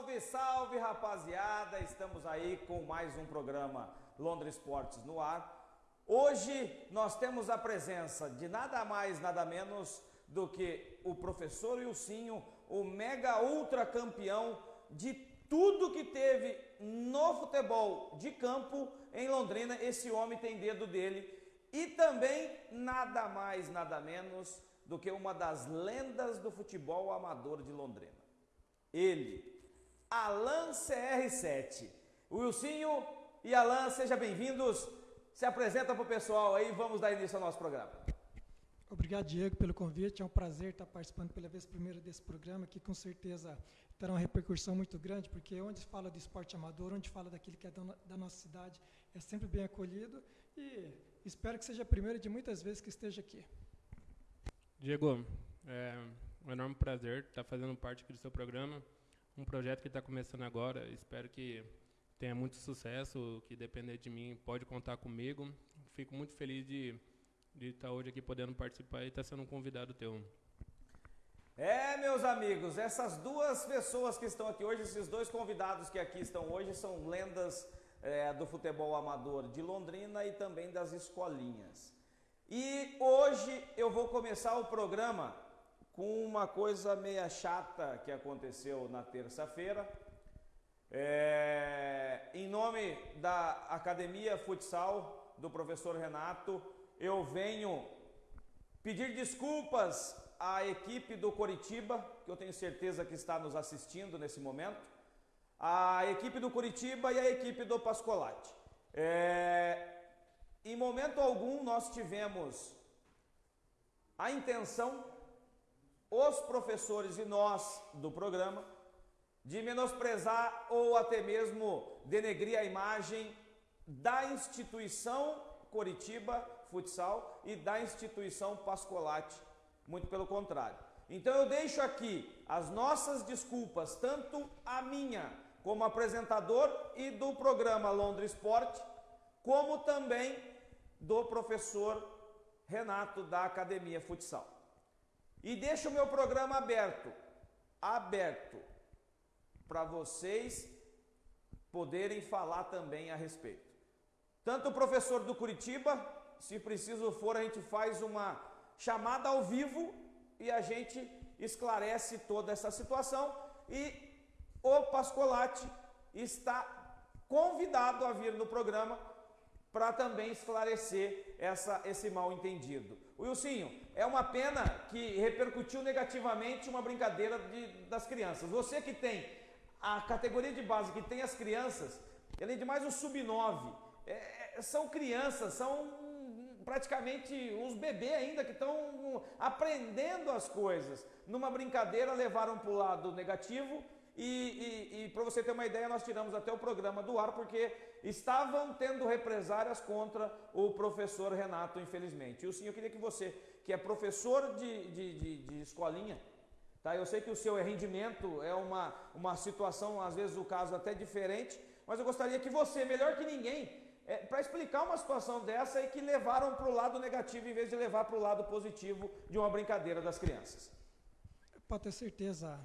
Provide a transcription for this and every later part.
Salve, salve rapaziada! Estamos aí com mais um programa Londres Esportes no ar. Hoje nós temos a presença de nada mais, nada menos do que o professor Wilsinho, o mega ultra campeão de tudo que teve no futebol de campo em Londrina. Esse homem tem dedo dele. E também nada mais, nada menos do que uma das lendas do futebol amador de Londrina. Ele, Alan CR7. Wilsinho e Alan, sejam bem-vindos. Se apresenta para o pessoal aí, vamos dar início ao nosso programa. Obrigado, Diego, pelo convite. É um prazer estar participando pela vez primeira desse programa, que com certeza terá uma repercussão muito grande, porque onde fala do esporte amador, onde fala daquilo que é da nossa cidade, é sempre bem acolhido e espero que seja a primeira de muitas vezes que esteja aqui. Diego, é um enorme prazer estar fazendo parte aqui do seu programa, um projeto que está começando agora, espero que tenha muito sucesso, que depender de mim pode contar comigo. Fico muito feliz de, de estar hoje aqui podendo participar e estar sendo um convidado teu. É, meus amigos, essas duas pessoas que estão aqui hoje, esses dois convidados que aqui estão hoje, são lendas é, do futebol amador de Londrina e também das escolinhas. E hoje eu vou começar o programa com uma coisa meia chata que aconteceu na terça-feira. É, em nome da Academia Futsal do professor Renato, eu venho pedir desculpas à equipe do Coritiba, que eu tenho certeza que está nos assistindo nesse momento, a equipe do Curitiba e a equipe do Pascolati. É, em momento algum nós tivemos a intenção, os professores e nós do programa, de menosprezar ou até mesmo denegrir a imagem da instituição Coritiba Futsal e da instituição Pascolati, muito pelo contrário. Então eu deixo aqui as nossas desculpas, tanto a minha como apresentador e do programa Londres Esporte, como também do professor Renato da Academia Futsal. E deixo o meu programa aberto, aberto, para vocês poderem falar também a respeito. Tanto o professor do Curitiba, se preciso for, a gente faz uma chamada ao vivo e a gente esclarece toda essa situação e o Pascolati está convidado a vir no programa para também esclarecer essa, esse mal entendido. Wilsinho, é uma pena que repercutiu negativamente uma brincadeira de, das crianças. Você que tem a categoria de base, que tem as crianças, além de mais o sub-9, é, é, são crianças, são praticamente uns bebês ainda que estão aprendendo as coisas. Numa brincadeira levaram para o lado negativo e, e, e para você ter uma ideia, nós tiramos até o programa do ar porque estavam tendo represárias contra o professor Renato, infelizmente. E o senhor, queria que você, que é professor de, de, de, de escolinha, tá? eu sei que o seu rendimento é uma, uma situação, às vezes o caso até diferente, mas eu gostaria que você, melhor que ninguém, é, para explicar uma situação dessa e que levaram para o lado negativo em vez de levar para o lado positivo de uma brincadeira das crianças. Pode ter certeza,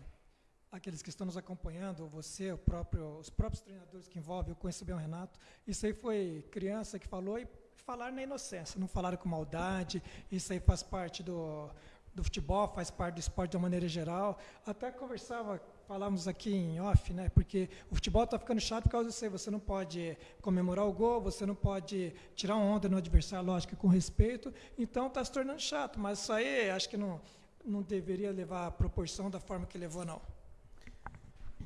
aqueles que estão nos acompanhando, você, próprio, os próprios treinadores que envolvem, eu conheço bem o Renato, isso aí foi criança que falou e falar na inocência, não falaram com maldade, isso aí faz parte do, do futebol, faz parte do esporte de uma maneira geral. Até conversava, falávamos aqui em off, né? Porque o futebol está ficando chato por causa disso aí. Você não pode comemorar o gol, você não pode tirar onda no adversário, lógico, com respeito. Então está se tornando chato. Mas isso aí acho que não, não deveria levar a proporção da forma que levou, não.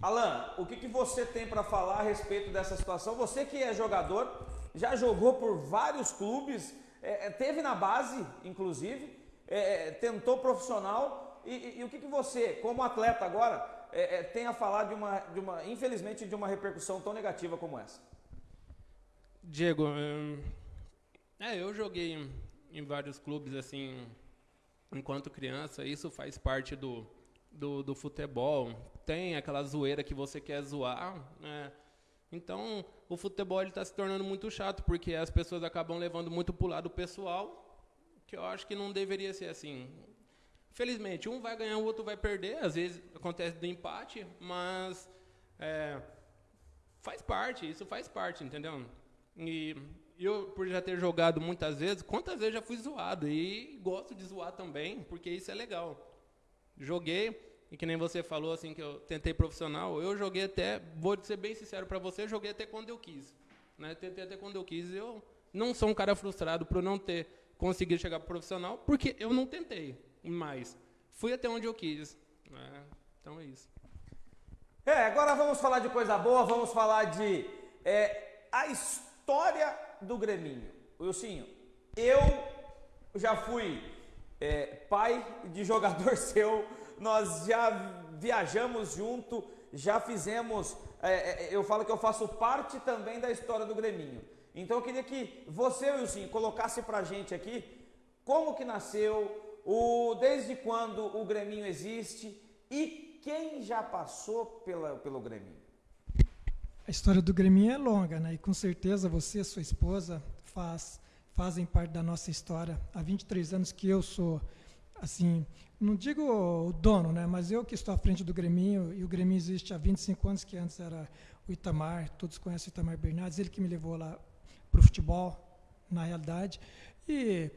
Alan, o que, que você tem para falar a respeito dessa situação? Você que é jogador, já jogou por vários clubes, é, é teve na base, inclusive, é, é, tentou profissional. E, e, e, o que, que você, como atleta agora, é, é, tem a falar de uma, de uma, infelizmente, de uma repercussão tão negativa como essa? Diego, hum, é, eu joguei em, em vários clubes assim, enquanto criança. Isso faz parte do, do, do futebol tem aquela zoeira que você quer zoar, né? Então, o futebol está se tornando muito chato, porque as pessoas acabam levando muito para o lado pessoal, que eu acho que não deveria ser assim. Felizmente, um vai ganhar, o outro vai perder, às vezes acontece do empate, mas É, faz parte, isso faz parte, entendeu? E eu, por já ter jogado muitas vezes, quantas vezes já fui zoado? E gosto de zoar também, porque isso é legal. Joguei, e que nem você falou, assim, que eu tentei profissional, eu joguei até, vou ser bem sincero para você, joguei até quando eu quis. Né? Tentei até quando eu quis. Eu não sou um cara frustrado por não ter conseguido chegar para profissional, porque eu não tentei mais. Fui até onde eu quis. Né? Então é isso. É, agora vamos falar de coisa boa, vamos falar de é, a história do Greminho. Wilsinho, eu já fui é, pai de jogador seu, nós já viajamos junto, já fizemos. É, é, eu falo que eu faço parte também da história do Greminho. Então eu queria que você, Wilson, colocasse pra gente aqui como que nasceu, o, desde quando o Greminho existe e quem já passou pela, pelo Greminho. A história do Greminho é longa, né? E com certeza você sua esposa faz, fazem parte da nossa história. Há 23 anos que eu sou, assim, não digo o dono, né? Mas eu que estou à frente do Greminho, e o Greminho existe há 25 anos, que antes era o Itamar, todos conhecem o Itamar Bernardes, ele que me levou lá para o futebol, na realidade. E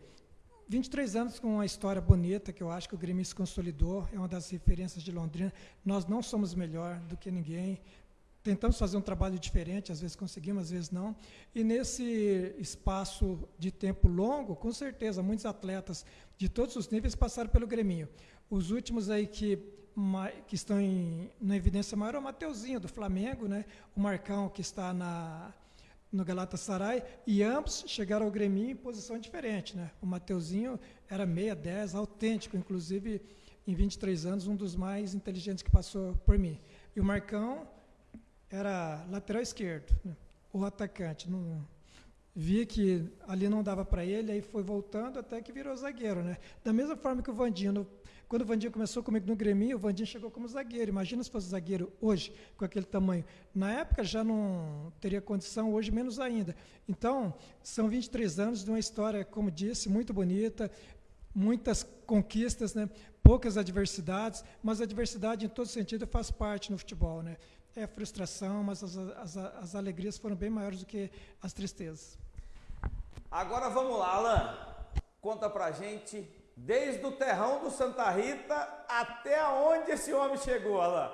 23 anos com uma história bonita, que eu acho que o Grêmio se consolidou, é uma das referências de Londrina. Nós não somos melhor do que ninguém, tentamos fazer um trabalho diferente, às vezes conseguimos, às vezes não. E nesse espaço de tempo longo, com certeza, muitos atletas de todos os níveis passaram pelo Grêmio. Os últimos aí que, que estão em, na evidência maior é o Mateuzinho, do Flamengo, né? o Marcão, que está na, no Galatasaray, e ambos chegaram ao Grêmio em posição diferente. Né? O Mateuzinho era meia, 10, autêntico, inclusive em 23 anos, um dos mais inteligentes que passou por mim. E o Marcão era lateral esquerdo, né? o atacante. Não, vi que ali não dava para ele, aí foi voltando até que virou zagueiro. Né? Da mesma forma que o Vandinho, quando o Vandinho começou comigo no Grêmio, o Vandinho chegou como zagueiro. Imagina se fosse zagueiro hoje, com aquele tamanho. Na época já não teria condição, hoje menos ainda. Então, são 23 anos de uma história, como disse, muito bonita, muitas conquistas, né? poucas adversidades, mas a adversidade em todo sentido faz parte no futebol. Né? É frustração, mas as, as, as alegrias foram bem maiores do que as tristezas. Agora vamos lá, Alan. Conta pra gente, desde o terrão do Santa Rita até onde esse homem chegou, Alan.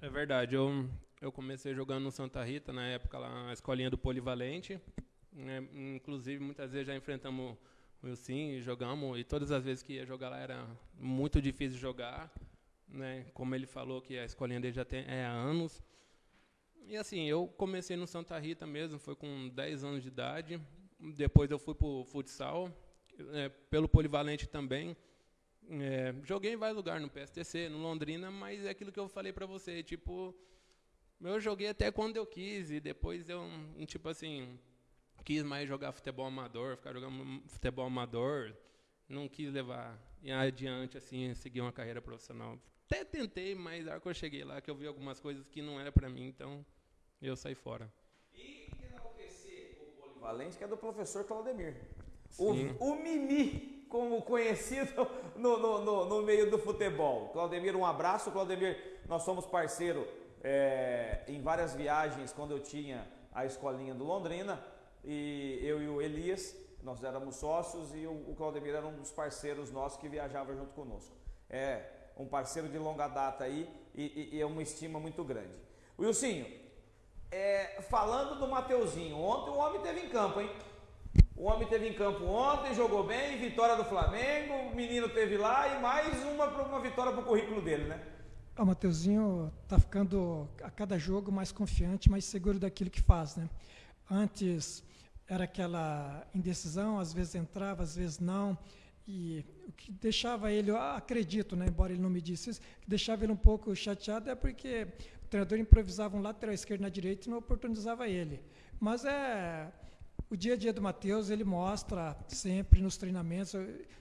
É verdade, eu, eu comecei jogando no Santa Rita, na época lá, na escolinha do Polivalente. É, inclusive, muitas vezes já enfrentamos o Wilson, jogamos, e todas as vezes que ia jogar lá era muito difícil jogar né? Como ele falou que a escolinha dele já tem é, há anos. E assim, eu comecei no Santa Rita mesmo, foi com 10 anos de idade. Depois eu fui para o futsal, é, pelo polivalente também. É, joguei em vários lugares, no PSTC, no Londrina, mas é aquilo que eu falei para você, tipo, eu joguei até quando eu quis e depois eu, tipo assim, quis mais jogar futebol amador, ficar jogando futebol amador, não quis levar adiante assim, seguir uma carreira profissional até tentei, mas a hora que eu cheguei lá, que eu vi algumas coisas que não era para mim, então eu saí fora. E que enaltecer o polivalente, que é do professor Claudemir. O, o, Mimi, como conhecido no, no, no, no, meio do futebol. Claudemir, um abraço. Claudemir, nós somos parceiro é, em várias viagens quando eu tinha a escolinha do Londrina. E eu e o Elias, nós éramos sócios e o, o Claudemir era um dos parceiros nossos que viajava junto conosco. É, um parceiro de longa data aí e, e, e é uma estima muito grande. Wilsinho, é, falando do Mateuzinho, ontem o homem teve em campo, hein? O homem teve em campo ontem, jogou bem, vitória do Flamengo, o menino teve lá e mais uma, uma vitória para o currículo dele, né? O Mateuzinho está ficando a cada jogo mais confiante, mais seguro daquilo que faz, né? Antes era aquela indecisão, às vezes entrava, às vezes não. E o que deixava ele, acredito, né, embora ele não me disse isso, que deixava ele um pouco chateado é porque o treinador improvisava um lateral esquerdo na direita e não oportunizava ele. Mas é o dia a dia do Matheus, ele mostra sempre nos treinamentos,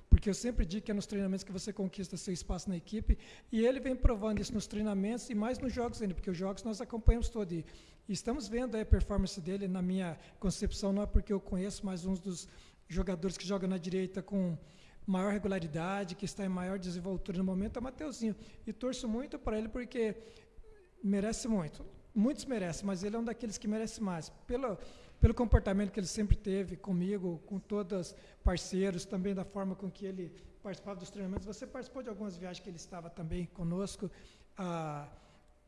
porque eu sempre digo que é nos treinamentos que você conquista seu espaço na equipe, e ele vem provando isso nos treinamentos e mais nos jogos ainda, porque os jogos nós acompanhamos todo. E estamos vendo a performance dele, na minha concepção, não é porque eu conheço, mas um dos jogadores que joga na direita com maior regularidade, que está em maior desenvoltura no momento, é o Mateuzinho. E torço muito para ele porque merece muito. Muitos merecem, mas ele é um daqueles que merece mais. Pelo, pelo comportamento que ele sempre teve comigo, com todos parceiros, também da forma com que ele participava dos treinamentos. Você participou de algumas viagens que ele estava também conosco. A,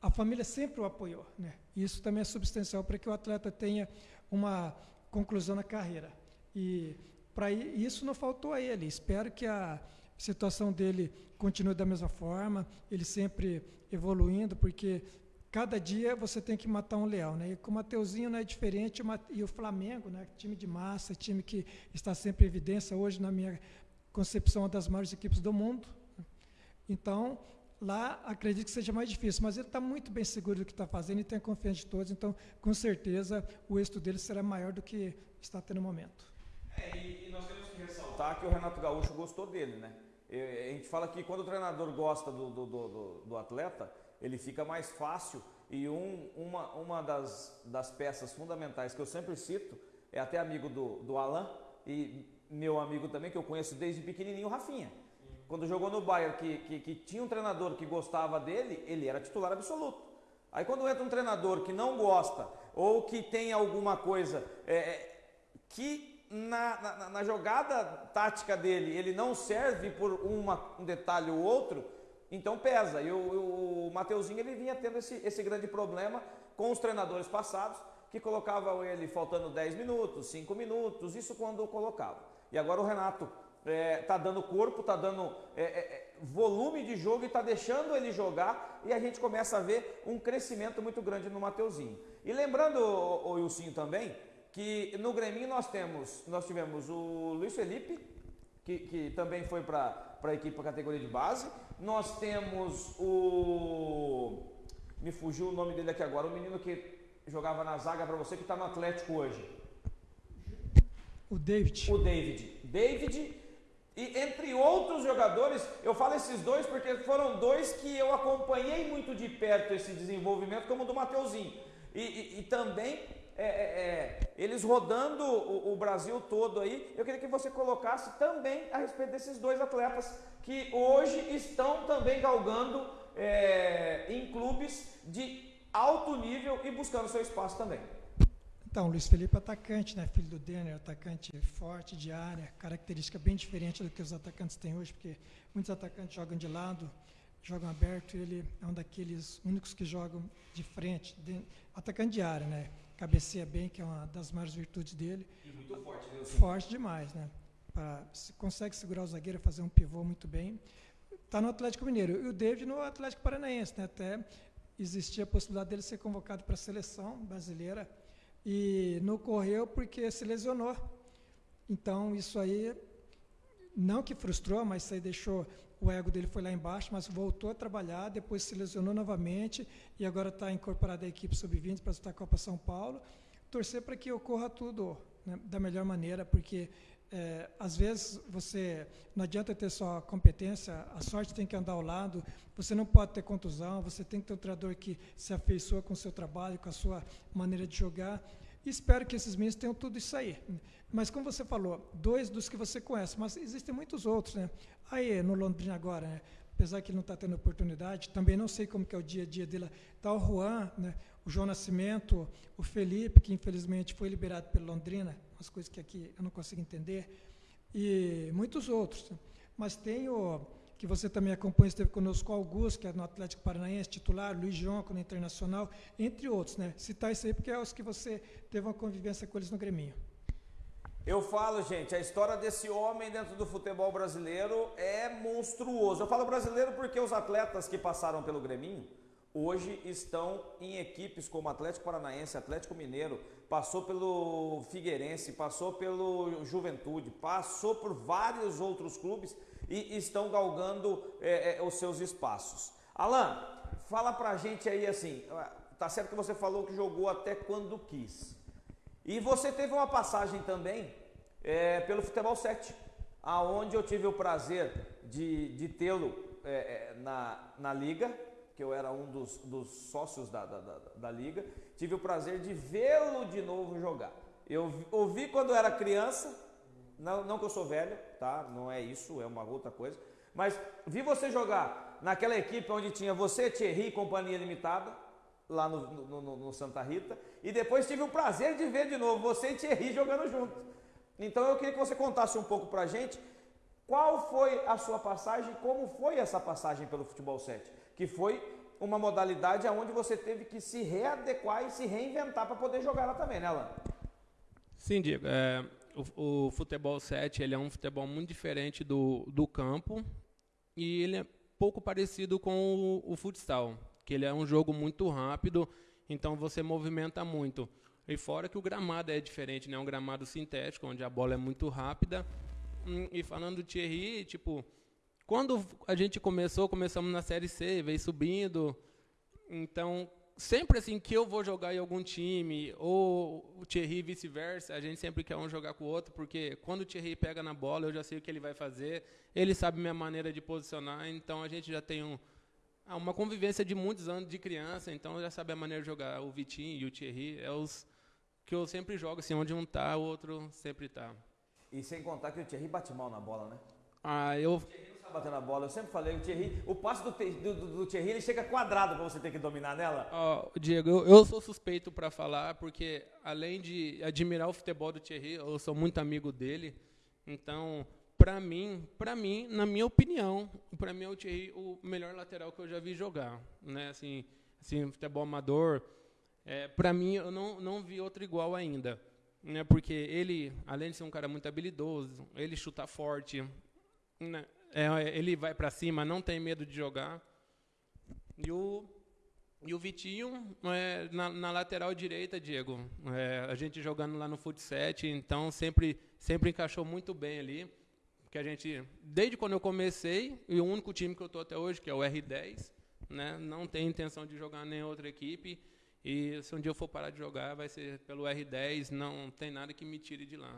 a família sempre o apoiou. Né? Isso também é substancial para que o atleta tenha uma conclusão na carreira. E para isso não faltou a ele. Espero que a situação dele continue da mesma forma, ele sempre evoluindo, porque cada dia você tem que matar um leão, né? E com o Mateuzinho não é diferente, e o Flamengo, né? Time de massa, time que está sempre em evidência, hoje na minha concepção, uma das maiores equipes do mundo. Então, lá acredito que seja mais difícil, mas ele está muito bem seguro do que está fazendo e tem confiança de todos, então, com certeza, o êxito dele será maior do que está tendo no momento. É, e, e, nós temos que ressaltar que o Renato Gaúcho gostou dele, né? a gente fala que quando o treinador gosta do, do, do, do atleta, ele fica mais fácil. E um, uma, uma das, das peças fundamentais que eu sempre cito, é até amigo do, do Alan e meu amigo também, que eu conheço desde pequenininho, o Rafinha. Quando jogou no Bayern, que, que, que tinha um treinador que gostava dele, ele era titular absoluto. Aí quando entra um treinador que não gosta, ou que tem alguma coisa é, é que na, na, na, jogada tática dele ele não serve por uma, um detalhe ou outro, então pesa. E o, o Mateuzinho ele vinha tendo esse, esse grande problema com os treinadores passados, que colocavam ele faltando 10 minutos, 5 minutos, isso quando colocava. E agora o Renato é, tá dando corpo, está dando é, é, é, volume de jogo e está deixando ele jogar e a gente começa a ver um crescimento muito grande no Mateuzinho. E lembrando, o, o Wilson também, que no Grêmio nós temos, nós tivemos o Luiz Felipe, que, que também foi para a equipe para categoria de base. Nós temos o. Me fugiu o nome dele aqui agora, o menino que jogava na zaga para você, que está no Atlético hoje. O David. O David. David e entre outros jogadores, eu falo esses dois porque foram dois que eu acompanhei muito de perto esse desenvolvimento, como o do Mateuzinho. E, e, e também é, é, é, eles rodando o, o, Brasil todo aí, eu queria que você colocasse também a respeito desses dois atletas que hoje estão também galgando é, em clubes de alto nível e buscando seu espaço também. Então, Luiz Felipe é atacante, né? filho do Denner, atacante forte de área, característica bem diferente do que os atacantes têm hoje, porque muitos atacantes jogam de lado, jogam aberto, e ele é um daqueles únicos que jogam de frente, de, atacante de área, né? Cabeceia bem, que é uma das maiores virtudes dele. E muito forte, viu? Forte demais, né? Pra, se consegue segurar o zagueiro, fazer um pivô muito bem. Está no Atlético Mineiro. E o David no Atlético Paranaense, né? Até existia a possibilidade dele ser convocado para a seleção brasileira e não correu porque se lesionou. Então, isso aí, não que frustrou, mas isso aí deixou o ego dele foi lá embaixo, mas voltou a trabalhar, depois se lesionou novamente e agora está incorporado à equipe sub-20 para disputar a Copa São Paulo. Torcer para que ocorra tudo né, da melhor maneira, porque é, às vezes você não adianta ter só competência, a sorte tem que andar ao lado, você não pode ter contusão, você tem que ter um treinador que se afeiçoa com o seu trabalho, com a sua maneira de jogar. Espero que esses meninos tenham tudo isso aí. Mas como você falou, dois dos que você conhece, mas existem muitos outros, né? Aí no Londrina agora, né? apesar que ele não está tendo oportunidade, também não sei como que é o dia a dia dele. Está o Juan, né? o João Nascimento, o Felipe, que infelizmente foi liberado pelo Londrina, umas coisas que aqui eu não consigo entender, e muitos outros. Mas tem o que você também acompanha, esteve conosco, o Augusto, que é no Atlético Paranaense, titular, Luiz João, no Internacional, entre outros. Né? Citar isso aí porque é os que você teve uma convivência com eles no Grêmio. Eu falo, gente, a história desse homem dentro do futebol brasileiro é monstruoso. Eu falo brasileiro porque os atletas que passaram pelo Grêmio hoje estão em equipes como Atlético Paranaense, Atlético Mineiro, passou pelo Figueirense, passou pelo Juventude, passou por vários outros clubes e estão galgando é, é, os seus espaços. Alan, fala pra gente aí assim, tá certo que você falou que jogou até quando quis. E você teve uma passagem também é, pelo Futebol 7, aonde eu tive o prazer de, de tê-lo é, é, na, na liga, que eu era um dos, dos sócios da, da, da, da liga, tive o prazer de vê-lo de novo jogar. Eu ouvi quando era criança, Não, não que eu sou velho, tá? Não é isso, é uma outra coisa. Mas vi você jogar naquela equipe onde tinha você, Thierry e Companhia Limitada, lá no, no, no, no, Santa Rita, e depois tive o prazer de ver de novo você e Thierry jogando juntos. Então eu queria que você contasse um pouco pra gente qual foi a sua passagem, como foi essa passagem pelo futebol 7, que foi uma modalidade onde você teve que se readequar e se reinventar para poder jogar ela também, né, Alan? Sim, Diego. É, o, o, futebol 7 ele é um futebol muito diferente do, do campo e ele é pouco parecido com o, o futsal, que ele é um jogo muito rápido, então você movimenta muito. E fora que o gramado é diferente, né? É um gramado sintético, onde a bola é muito rápida. Hum, e falando do Thierry, tipo, quando a gente começou, começamos na Série C, veio subindo. Então, sempre assim que eu vou jogar em algum time, ou o Thierry vice-versa, a gente sempre quer um jogar com o outro, porque quando o Thierry pega na bola, eu já sei o que ele vai fazer, ele sabe minha maneira de posicionar, então a gente já tem um, ah, uma convivência de muitos anos de criança, então já sabe a maneira de jogar. O Vitinho e o Thierry é os que eu sempre jogo, assim, onde um está, o outro sempre está. E sem contar que o Thierry bate mal na bola, né? Ah, eu bater na bola. Eu sempre falei, o Thierry, o passe do, do, do Thierry ele chega quadrado para você ter que dominar nela. Oh, Diego, eu, eu sou suspeito para falar, porque além de admirar o futebol do Thierry, eu sou muito amigo dele. Então, para mim, para mim, na minha opinião, para mim é o Thierry o melhor lateral que eu já vi jogar, né? Assim, assim futebol amador. É, para mim, eu não, não vi outro igual ainda, né? Porque ele, além de ser um cara muito habilidoso, ele chuta forte, né? É, ele vai para cima, não tem medo de jogar. E o, e o Vitinho é, na, na, lateral direita, Diego. É, a gente jogando lá no futsal, então sempre, sempre encaixou muito bem ali. Que a gente, desde quando eu comecei, e o único time que eu estou até hoje, que é o R10, né, não tem intenção de jogar nem outra equipe. E se um dia eu for parar de jogar, vai ser pelo R10, não tem nada que me tire de lá.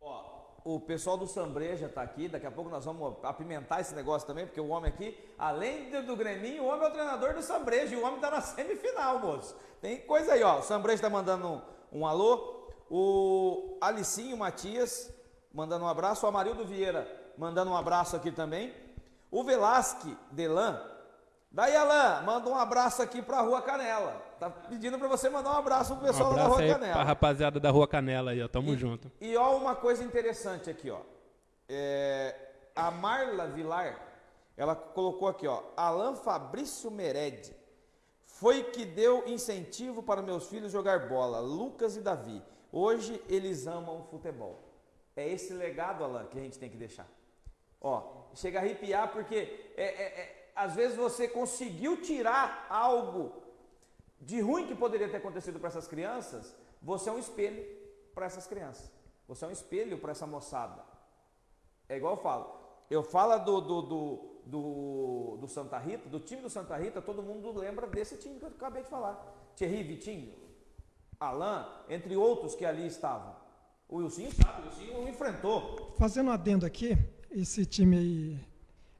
Ó, o pessoal do Sambreja está aqui, daqui a pouco nós vamos apimentar esse negócio também, porque o homem aqui, além do, do Greminho, o homem é o treinador do Sambreja e o homem está na semifinal, moço. Tem coisa aí, ó. O Sambreja está mandando um, um, alô. O Alicinho Matias mandando um abraço. O Amarildo Vieira mandando um abraço aqui também. O Velasque Delan Daí, Alain, manda um abraço aqui para a Rua Canela. Tá pedindo para você mandar um abraço pro pessoal um da Rua aí Canela. Pra rapaziada da Rua Canela aí, ó. Tamo e, junto. E ó, uma coisa interessante aqui, ó. É, a Marla Vilar, ela colocou aqui, ó. Alain Fabrício Mered foi que deu incentivo para meus filhos jogar bola, Lucas e Davi. Hoje eles amam futebol. É esse legado, Alain, que a gente tem que deixar. Ó, chega a arrepiar porque é, é, é às vezes você conseguiu tirar algo de ruim que poderia ter acontecido para essas crianças, você é um espelho para essas crianças. Você é um espelho para essa moçada. É igual eu falo. Eu falo do, do, do, do, do Santa Rita, do time do Santa Rita, todo mundo lembra desse time que eu acabei de falar. Thierry, Vitinho, Alain, entre outros que ali estavam. O Wilson sabe, o Wilson o enfrentou. Fazendo um adendo aqui, esse time aí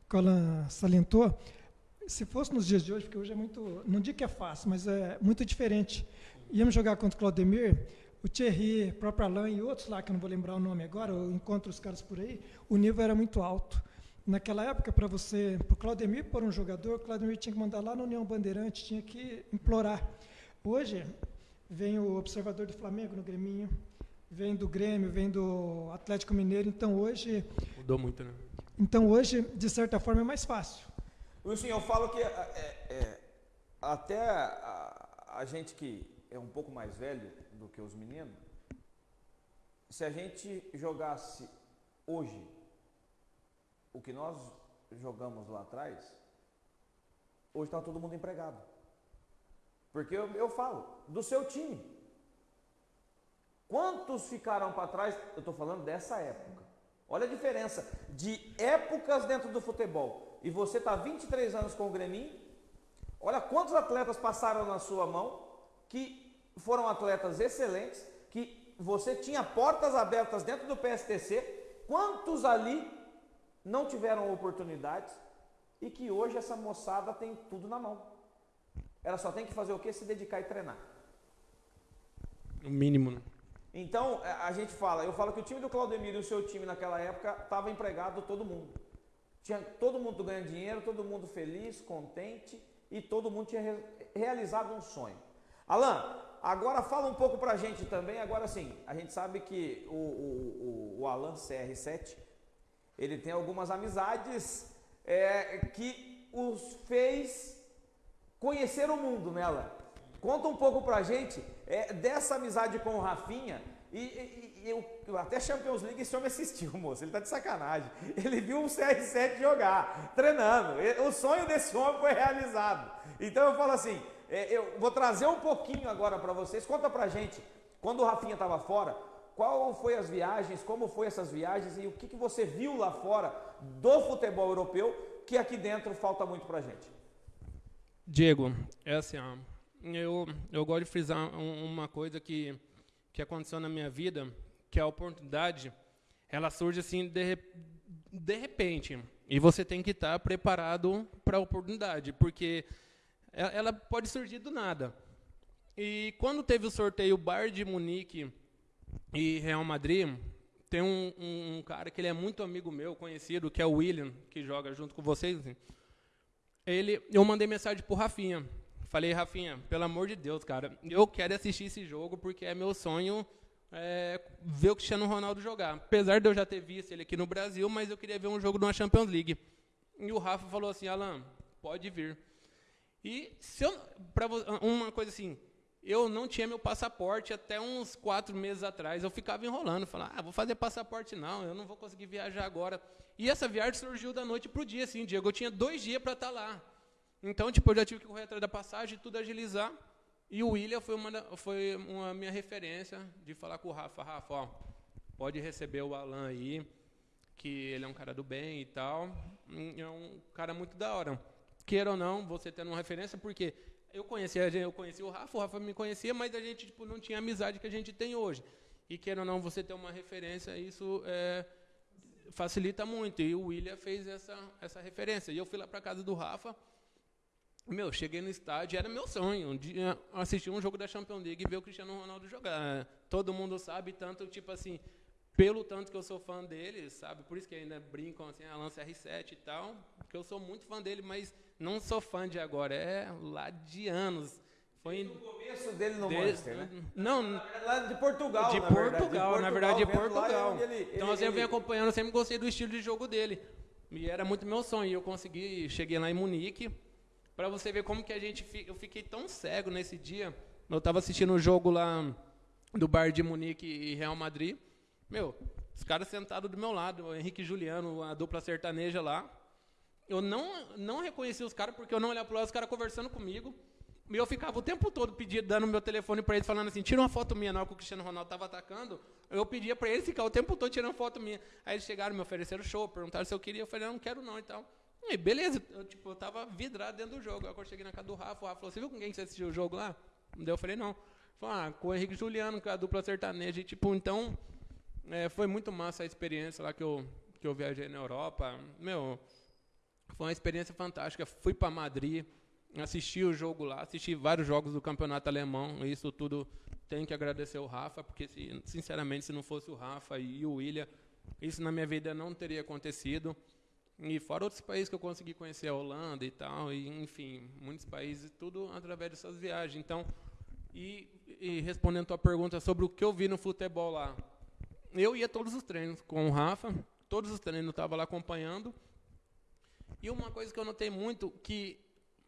que Alan salientou, se fosse nos dias de hoje, porque hoje é muito, não digo que é fácil, mas é muito diferente. Íamos jogar contra o Claudemir, o Thierry, o próprio Alain e outros lá, que eu não vou lembrar o nome agora, eu encontro os caras por aí, o nível era muito alto. Naquela época, para você, para o Claudemir pôr um jogador, o Claudemir tinha que mandar lá na União Bandeirante, tinha que implorar. Hoje, vem o observador do Flamengo no Grêmio, vem do Grêmio, vem do Atlético Mineiro, então hoje... Mudou muito, né? Então hoje, de certa forma, é mais fácil. Wilson, eu falo que é, é, é, até a, a, gente que é um pouco mais velho do que os meninos, se a gente jogasse hoje o que nós jogamos lá atrás, hoje está todo mundo empregado. Porque eu, eu falo, do seu time. Quantos ficaram para trás? Eu estou falando dessa época. Olha a diferença de épocas dentro do futebol. E você está 23 anos com o Grêmio. Olha quantos atletas passaram na sua mão que foram atletas excelentes, que você tinha portas abertas dentro do PSTC. Quantos ali não tiveram oportunidades e que hoje essa moçada tem tudo na mão. Ela só tem que fazer o que? Se dedicar e treinar. O mínimo, né? Então, é, a gente fala, eu falo que o time do Claudemir e o seu time naquela época estava empregado todo mundo. Tinha todo mundo ganhando dinheiro, todo mundo feliz, contente e todo mundo tinha re realizado um sonho. Alan, agora fala um pouco pra gente também, agora sim, a gente sabe que o, o, o, o Alan CR7, ele tem algumas amizades é, que os fez conhecer o mundo, né Alan? Conta um pouco pra gente é, dessa amizade com o Rafinha. E, e, e eu, até Champions League esse homem assistiu, moço. Ele tá de sacanagem. Ele viu o CR7 jogar, treinando. O sonho desse homem foi realizado. Então eu falo assim: é, eu vou trazer um pouquinho agora para vocês. Conta pra gente, quando o Rafinha estava fora, qual foi as viagens, como foi essas viagens e o que, que você viu lá fora do futebol europeu que aqui dentro falta muito pra gente? Diego, é assim, eu, eu gosto de frisar uma coisa que, que aconteceu na minha vida, que a oportunidade, ela surge assim de, de repente. E você tem que estar preparado para a oportunidade, porque ela pode surgir do nada. E quando teve o sorteio Bar de Munique e Real Madrid, tem um, um, um, cara que ele é muito amigo meu, conhecido, que é o William, que joga junto com vocês. Ele, eu mandei mensagem para o Rafinha. Falei, Rafinha, pelo amor de Deus, cara, eu quero assistir esse jogo porque é meu sonho é, ver o Cristiano Ronaldo jogar. Apesar de eu já ter visto ele aqui no Brasil, mas eu queria ver um jogo de uma Champions League. E o Rafa falou assim, Alan, pode vir. E se eu, pra, uma coisa assim, eu não tinha meu passaporte até uns quatro meses atrás. Eu ficava enrolando, falando, ah, vou fazer passaporte não, eu não vou conseguir viajar agora. E essa viagem surgiu da noite para o dia, assim, Diego. Eu tinha dois dias para estar tá lá. Então, tipo, eu já tive que correr atrás da passagem, tudo agilizar. E o William foi uma, foi uma minha referência de falar com o Rafa, Rafa, ó, pode receber o Alan aí, que ele é um cara do bem e tal. É um cara muito da hora. Queira ou não, você tendo uma referência, porque eu conhecia, eu conhecia o Rafa, o Rafa me conhecia, mas a gente tipo, não tinha a amizade que a gente tem hoje. E queira ou não, você ter uma referência, isso é, facilita muito. E o William fez essa, essa referência. E eu fui lá para casa do Rafa, meu, cheguei no estádio, era meu sonho, de assistir um jogo da Champions League e ver o Cristiano Ronaldo jogar. Todo mundo sabe, tanto, tipo assim, pelo tanto que eu sou fã dele, sabe? Por isso que ainda brincam assim, a lança R7 e tal, porque eu sou muito fã dele, mas não sou fã de agora, é lá de anos. Foi no começo dele no Manchester, né? Não, lá de Portugal, de na Portugal, na verdade, de Portugal. Ele, ele, então, assim, ele, eu venho acompanhando, sempre gostei do estilo de jogo dele. E era muito meu sonho. Eu consegui, cheguei lá em Munique, para você ver como que a gente eu fiquei tão cego nesse dia. Eu estava assistindo o um jogo lá do Bar de Munique e Real Madrid. Meu, os caras sentados do meu lado, o Henrique e Juliano, a dupla sertaneja lá. Eu não não reconheci os caras porque eu não olhava para os caras conversando comigo. E eu ficava o tempo todo pedindo, dando meu telefone para eles, falando assim: tira uma foto minha na hora que o Cristiano Ronaldo estava atacando. Eu pedia para eles ficar o tempo todo tirando foto minha. Aí eles chegaram, me ofereceram show, perguntaram se eu queria. Eu falei: não, quero não e tal. E beleza, eu, tipo, eu tava vidrado dentro do jogo. Aí eu cheguei na casa do Rafa, o Rafa falou, você viu com quem que você assistiu o jogo lá? Eu falei, não. Falei, ah, com o Henrique Juliano, com a dupla sertaneja. E, tipo, então, é, foi muito massa a experiência lá que eu, que eu viajei na Europa. Meu, foi uma experiência fantástica. Fui para Madrid, assisti o jogo lá, assisti vários jogos do campeonato alemão. Isso tudo tenho que agradecer o Rafa, porque, sinceramente, se não fosse o Rafa e o William, isso na minha vida não teria acontecido. E fora outros países que eu consegui conhecer, a Holanda e tal, e enfim, muitos países, tudo através dessas viagens. Então, e, e respondendo a tua pergunta sobre o que eu vi no futebol lá, eu ia todos os treinos com o Rafa, todos os treinos eu estava lá acompanhando. E uma coisa que eu notei muito, que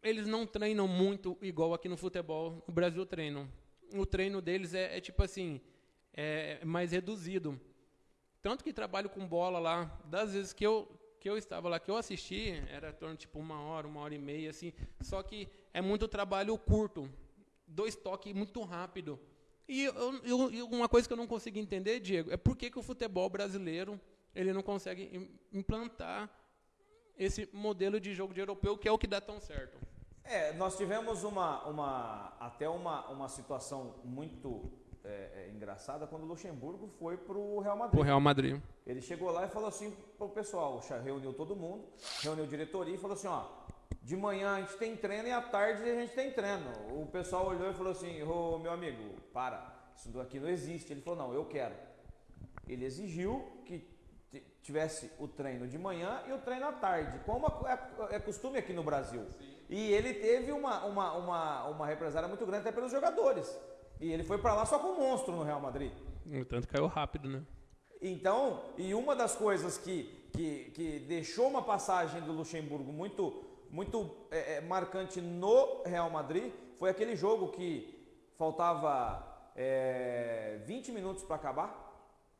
eles não treinam muito igual aqui no futebol, no Brasil treinam. O treino deles é, é tipo assim, é mais reduzido. Tanto que trabalho com bola lá, das vezes que eu, que eu estava lá, que eu assisti, era torno tipo uma hora, uma hora e meia, assim. Só que é muito trabalho curto, dois toques muito rápido. E eu, eu, uma coisa que eu não consigo entender, Diego, é por que, que o futebol brasileiro ele não consegue implantar esse modelo de jogo de europeu que é o que dá tão certo. É, nós tivemos uma, uma até uma, uma situação muito é, é, engraçada quando o Luxemburgo foi para o Real Madrid. O Real Madrid. Ele chegou lá e falou assim para o pessoal, reuniu todo mundo, reuniu diretoria e falou assim, ó, de manhã a gente tem treino e à tarde a gente tem treino. O pessoal olhou e falou assim, ô meu amigo, para. isso aqui não existe. Ele falou, não, eu quero. Ele exigiu que tivesse o treino de manhã e o treino à tarde, como é, é costume aqui no Brasil. Sim. E ele teve uma, uma, uma, uma represária muito grande até pelos jogadores. E ele foi para lá só com um monstro no Real Madrid. No tanto caiu rápido, né? Então, e uma das coisas que, que, que deixou uma passagem do Luxemburgo muito, muito é, é marcante no Real Madrid foi aquele jogo que faltava é, 20 minutos para acabar,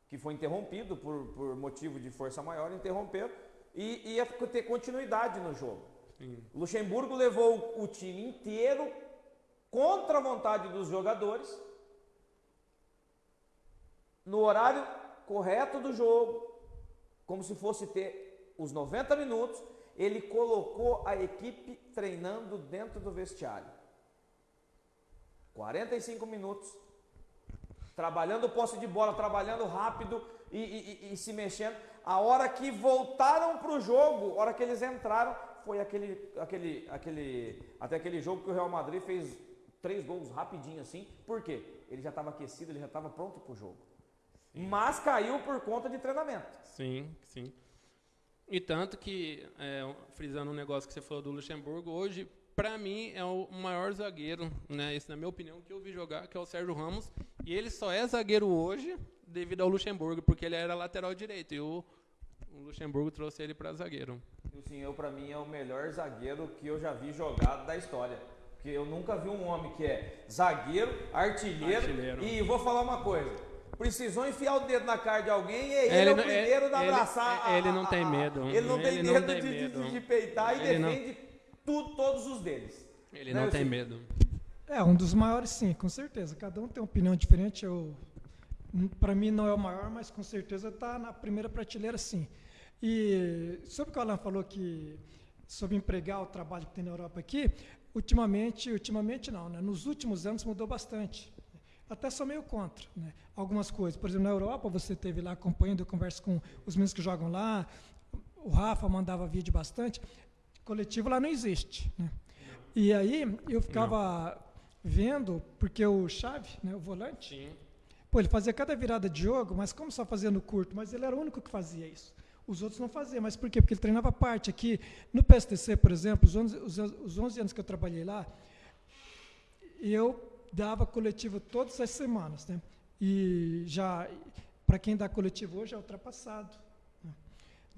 que foi interrompido por, por motivo de força maior, interromperam e ia ter continuidade no jogo. Sim. Luxemburgo levou o time inteiro contra a vontade dos jogadores, no horário correto do jogo, como se fosse ter os 90 minutos, ele colocou a equipe treinando dentro do vestiário. 45 minutos, trabalhando posse de bola, trabalhando rápido e, e, e se mexendo. A hora que voltaram para o jogo, a hora que eles entraram, foi aquele, aquele, aquele, até aquele jogo que o Real Madrid fez três gols rapidinho assim. Por quê? Ele já estava aquecido, ele já estava pronto para o jogo. Sim. Mas caiu por conta de treinamento. Sim, sim. E tanto que, é, frisando um negócio que você falou do Luxemburgo, hoje, para mim, é o maior zagueiro, né? Esse, na minha opinião, que eu vi jogar, que é o Sérgio Ramos. E ele só é zagueiro hoje devido ao Luxemburgo, porque ele era lateral direito. E o, o Luxemburgo trouxe ele para zagueiro. Sim, eu para mim é o melhor zagueiro que eu já vi jogado da história. Porque eu nunca vi um homem que é zagueiro, artilheiro, artilheiro. e vou falar uma coisa. Precisou enfiar o dedo na cara de alguém e ele, ele é o primeiro é, da abraçar. Ele, a, ele não tem medo. Ele não tem ele medo, não tem de, medo. De, de, peitar e ele defende tudo, todos os deles. Ele né, não tem medo. É, um dos maiores sim, com certeza. Cada um tem uma opinião diferente. Eu, para mim não é o maior, mas com certeza está na primeira prateleira sim. E sobre o que o Alan falou que sobre empregar o trabalho que tem na Europa aqui, ultimamente, ultimamente não, né? nos últimos anos mudou bastante. Até sou meio contra né? algumas coisas. Por exemplo, na Europa, você teve lá acompanhando, eu converso com os meninos que jogam lá, o Rafa mandava vídeo bastante. Coletivo lá não existe. Né? E aí eu ficava não. vendo, porque o Chave, né, o volante, Sim. pô, ele fazia cada virada de jogo, mas como só fazendo curto, mas ele era o único que fazia isso. Os outros não faziam, mas por quê? Porque ele treinava parte. Aqui no PSTC, por exemplo, os 11, os, os 11 anos que eu trabalhei lá, eu dava coletivo todas as semanas. Né? E já, para quem dá coletivo hoje, é ultrapassado.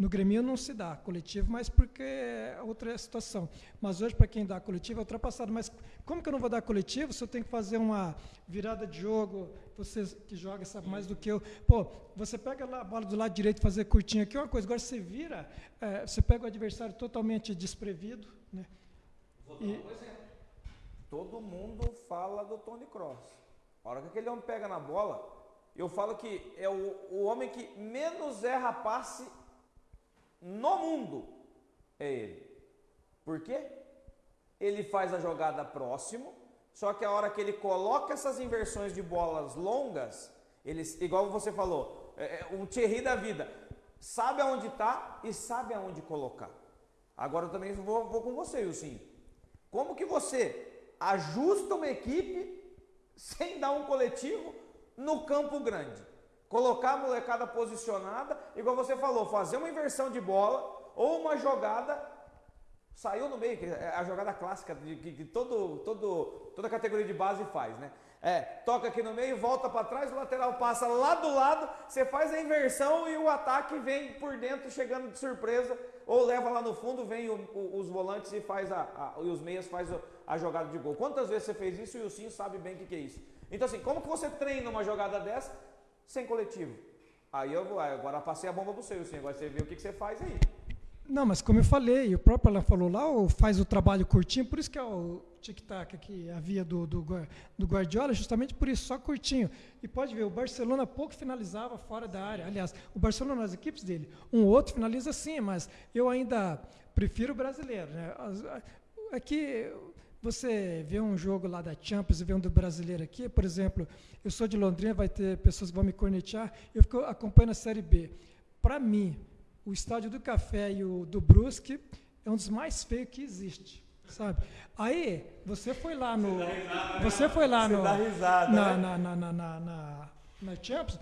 No Grêmio não se dá coletivo, mas porque é outra situação. Mas hoje, para quem dá coletivo, é ultrapassado. Mas como que eu não vou dar coletivo se eu tenho que fazer uma virada de jogo? Você que joga sabe mais do que eu. Pô, você pega a bola do lado direito e fazer curtinho aqui é uma coisa. Agora você vira, é, você pega o adversário totalmente desprevido. Né? Vou dar um exemplo. Todo mundo fala do Tony Cross. A hora que aquele homem pega na bola, eu falo que é o, o homem que menos erra passe no mundo é ele. Por quê? Ele faz a jogada próximo, só que a hora que ele coloca essas inversões de bolas longas, ele, igual você falou, é, é um Thierry da vida, sabe aonde está e sabe aonde colocar. Agora eu também vou, vou com você, Wilson. Como que você ajusta uma equipe sem dar um coletivo no campo grande? Colocar a molecada posicionada, igual você falou, fazer uma inversão de bola ou uma jogada saiu no meio, que é a jogada clássica de, que, todo, todo, toda categoria de base faz, né? É, toca aqui no meio, volta para trás, o lateral passa lá do lado, você faz a inversão e o ataque vem por dentro, chegando de surpresa, ou leva lá no fundo, vem o, o, os volantes e faz a, a, e os meias faz a, a, jogada de gol. Quantas vezes você fez isso e o Sim sabe bem o que, que é isso? Então assim, como que você treina uma jogada dessa sem coletivo. Aí eu vou, agora passei a bomba para o seu, assim, agora você vê o que, que você faz aí. Não, mas como eu falei, o próprio Alan falou lá, faz o trabalho curtinho, por isso que é o tic-tac que havia do, do, do Guardiola, justamente por isso, só curtinho. E pode ver, o Barcelona pouco finalizava fora da área. Aliás, o Barcelona, nas equipes dele, um outro finaliza sim, mas eu ainda prefiro o brasileiro. Né? Aqui, você vê um jogo lá da Champions e vê um do brasileiro aqui, por exemplo, eu sou de Londrina, vai ter pessoas que vão me cornetear, eu fico acompanhando a Série B. Para mim, o estádio do Café e o do Brusque é um dos mais feios que existe. sabe? Aí, você foi lá no. Você foi lá Você no. dá risada, na, né? na, na, na, na, na, na Champions.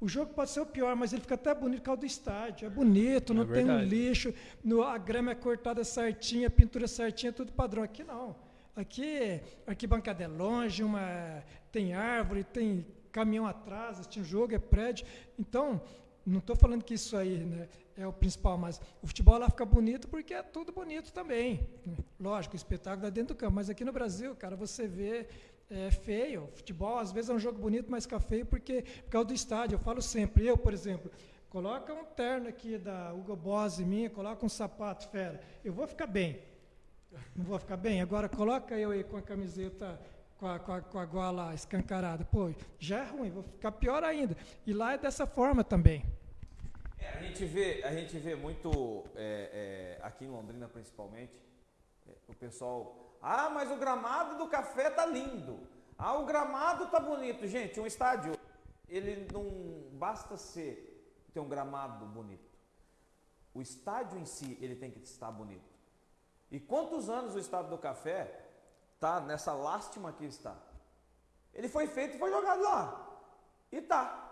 O jogo pode ser o pior, mas ele fica até bonito por causa do estádio. É bonito, não É tem um lixo, no, a grama é cortada certinha, a pintura certinha, tudo padrão. Aqui não. Aqui, arquibancada é longe, uma, tem árvore, tem caminhão atrás, um jogo, é prédio. Então, não estou falando que isso aí né, é o principal, mas o futebol lá fica bonito porque é tudo bonito também. né? Lógico, o espetáculo é dentro do campo, mas aqui no Brasil, cara, você vê é feio. Futebol, às vezes, é um jogo bonito, mas fica feio porque, por causa do estádio. Eu falo sempre, eu, por exemplo, coloca um terno aqui da Hugo Boss mim, coloca um sapato fera. Eu vou ficar bem. Não vou ficar bem? Agora coloca eu aí com a camiseta, com a, com a, com a gola escancarada. Pô, já é ruim, vou ficar pior ainda. E lá é dessa forma também. É, a gente vê, a gente vê muito é, é, aqui em Londrina principalmente, é, o pessoal, ah, mas o gramado do café tá lindo. Ah, o gramado tá bonito. Gente, um estádio, ele não basta ser ter um gramado bonito. O estádio em si, ele tem que estar bonito. E quantos anos o estádio do café tá nessa lástima que está? Ele foi feito e foi jogado lá. E tá.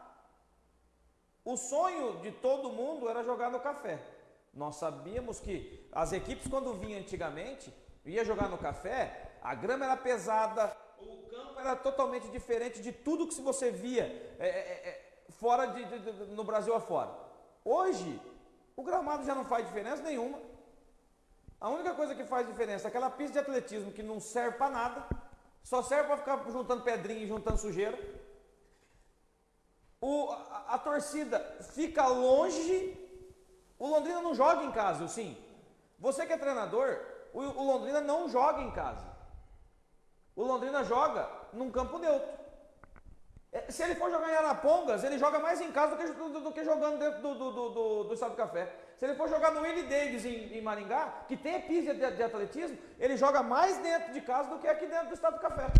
O sonho de todo mundo era jogar no café. Nós sabíamos que as equipes, quando vinham antigamente, ia jogar no café, a grama era pesada, o campo era totalmente diferente de tudo que você via é, é, é, fora de, de- de- no Brasil afora. Hoje, o gramado já não faz diferença nenhuma. A única coisa que faz diferença é aquela pista de atletismo que não serve para nada, só serve para ficar juntando pedrinha e juntando sujeira. O- a, a torcida fica longe. O Londrina não joga em casa, sim. Você que é treinador, o, o Londrina não joga em casa. O Londrina joga num campo neutro. É, Se ele for jogar em Arapongas, ele joga mais em casa do que, do- do que jogando dentro do, do, do, do, do Estado do Café. Se ele for jogar no Willie Davis em, em Maringá, que tem pista de, de atletismo, ele joga mais dentro de casa do que aqui dentro do Estado do Café.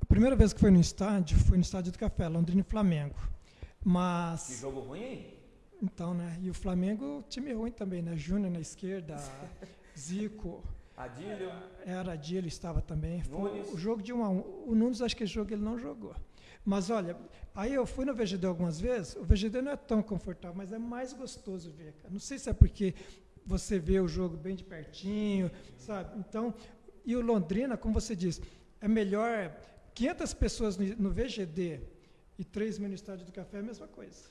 A primeira vez que foi no estádio, foi no estádio do Café, Londrina e Flamengo. Que Mas, jogo ruim, hein? então, né? E o Flamengo, time ruim também, né? Júnior na esquerda, Zico, Adílio. era ele estava também. Foi Nunes. o jogo de um a um. O Nunes, acho que esse jogo ele não jogou. Mas olha, aí eu fui no VGD algumas vezes, o VGD não é tão confortável, mas é mais gostoso ver, cara. Não sei se é porque você vê o jogo bem de pertinho, sabe? Então, e o Londrina, como você disse, é melhor 500 pessoas no, VGD e 3 mil no Estádio do Café é a mesma coisa,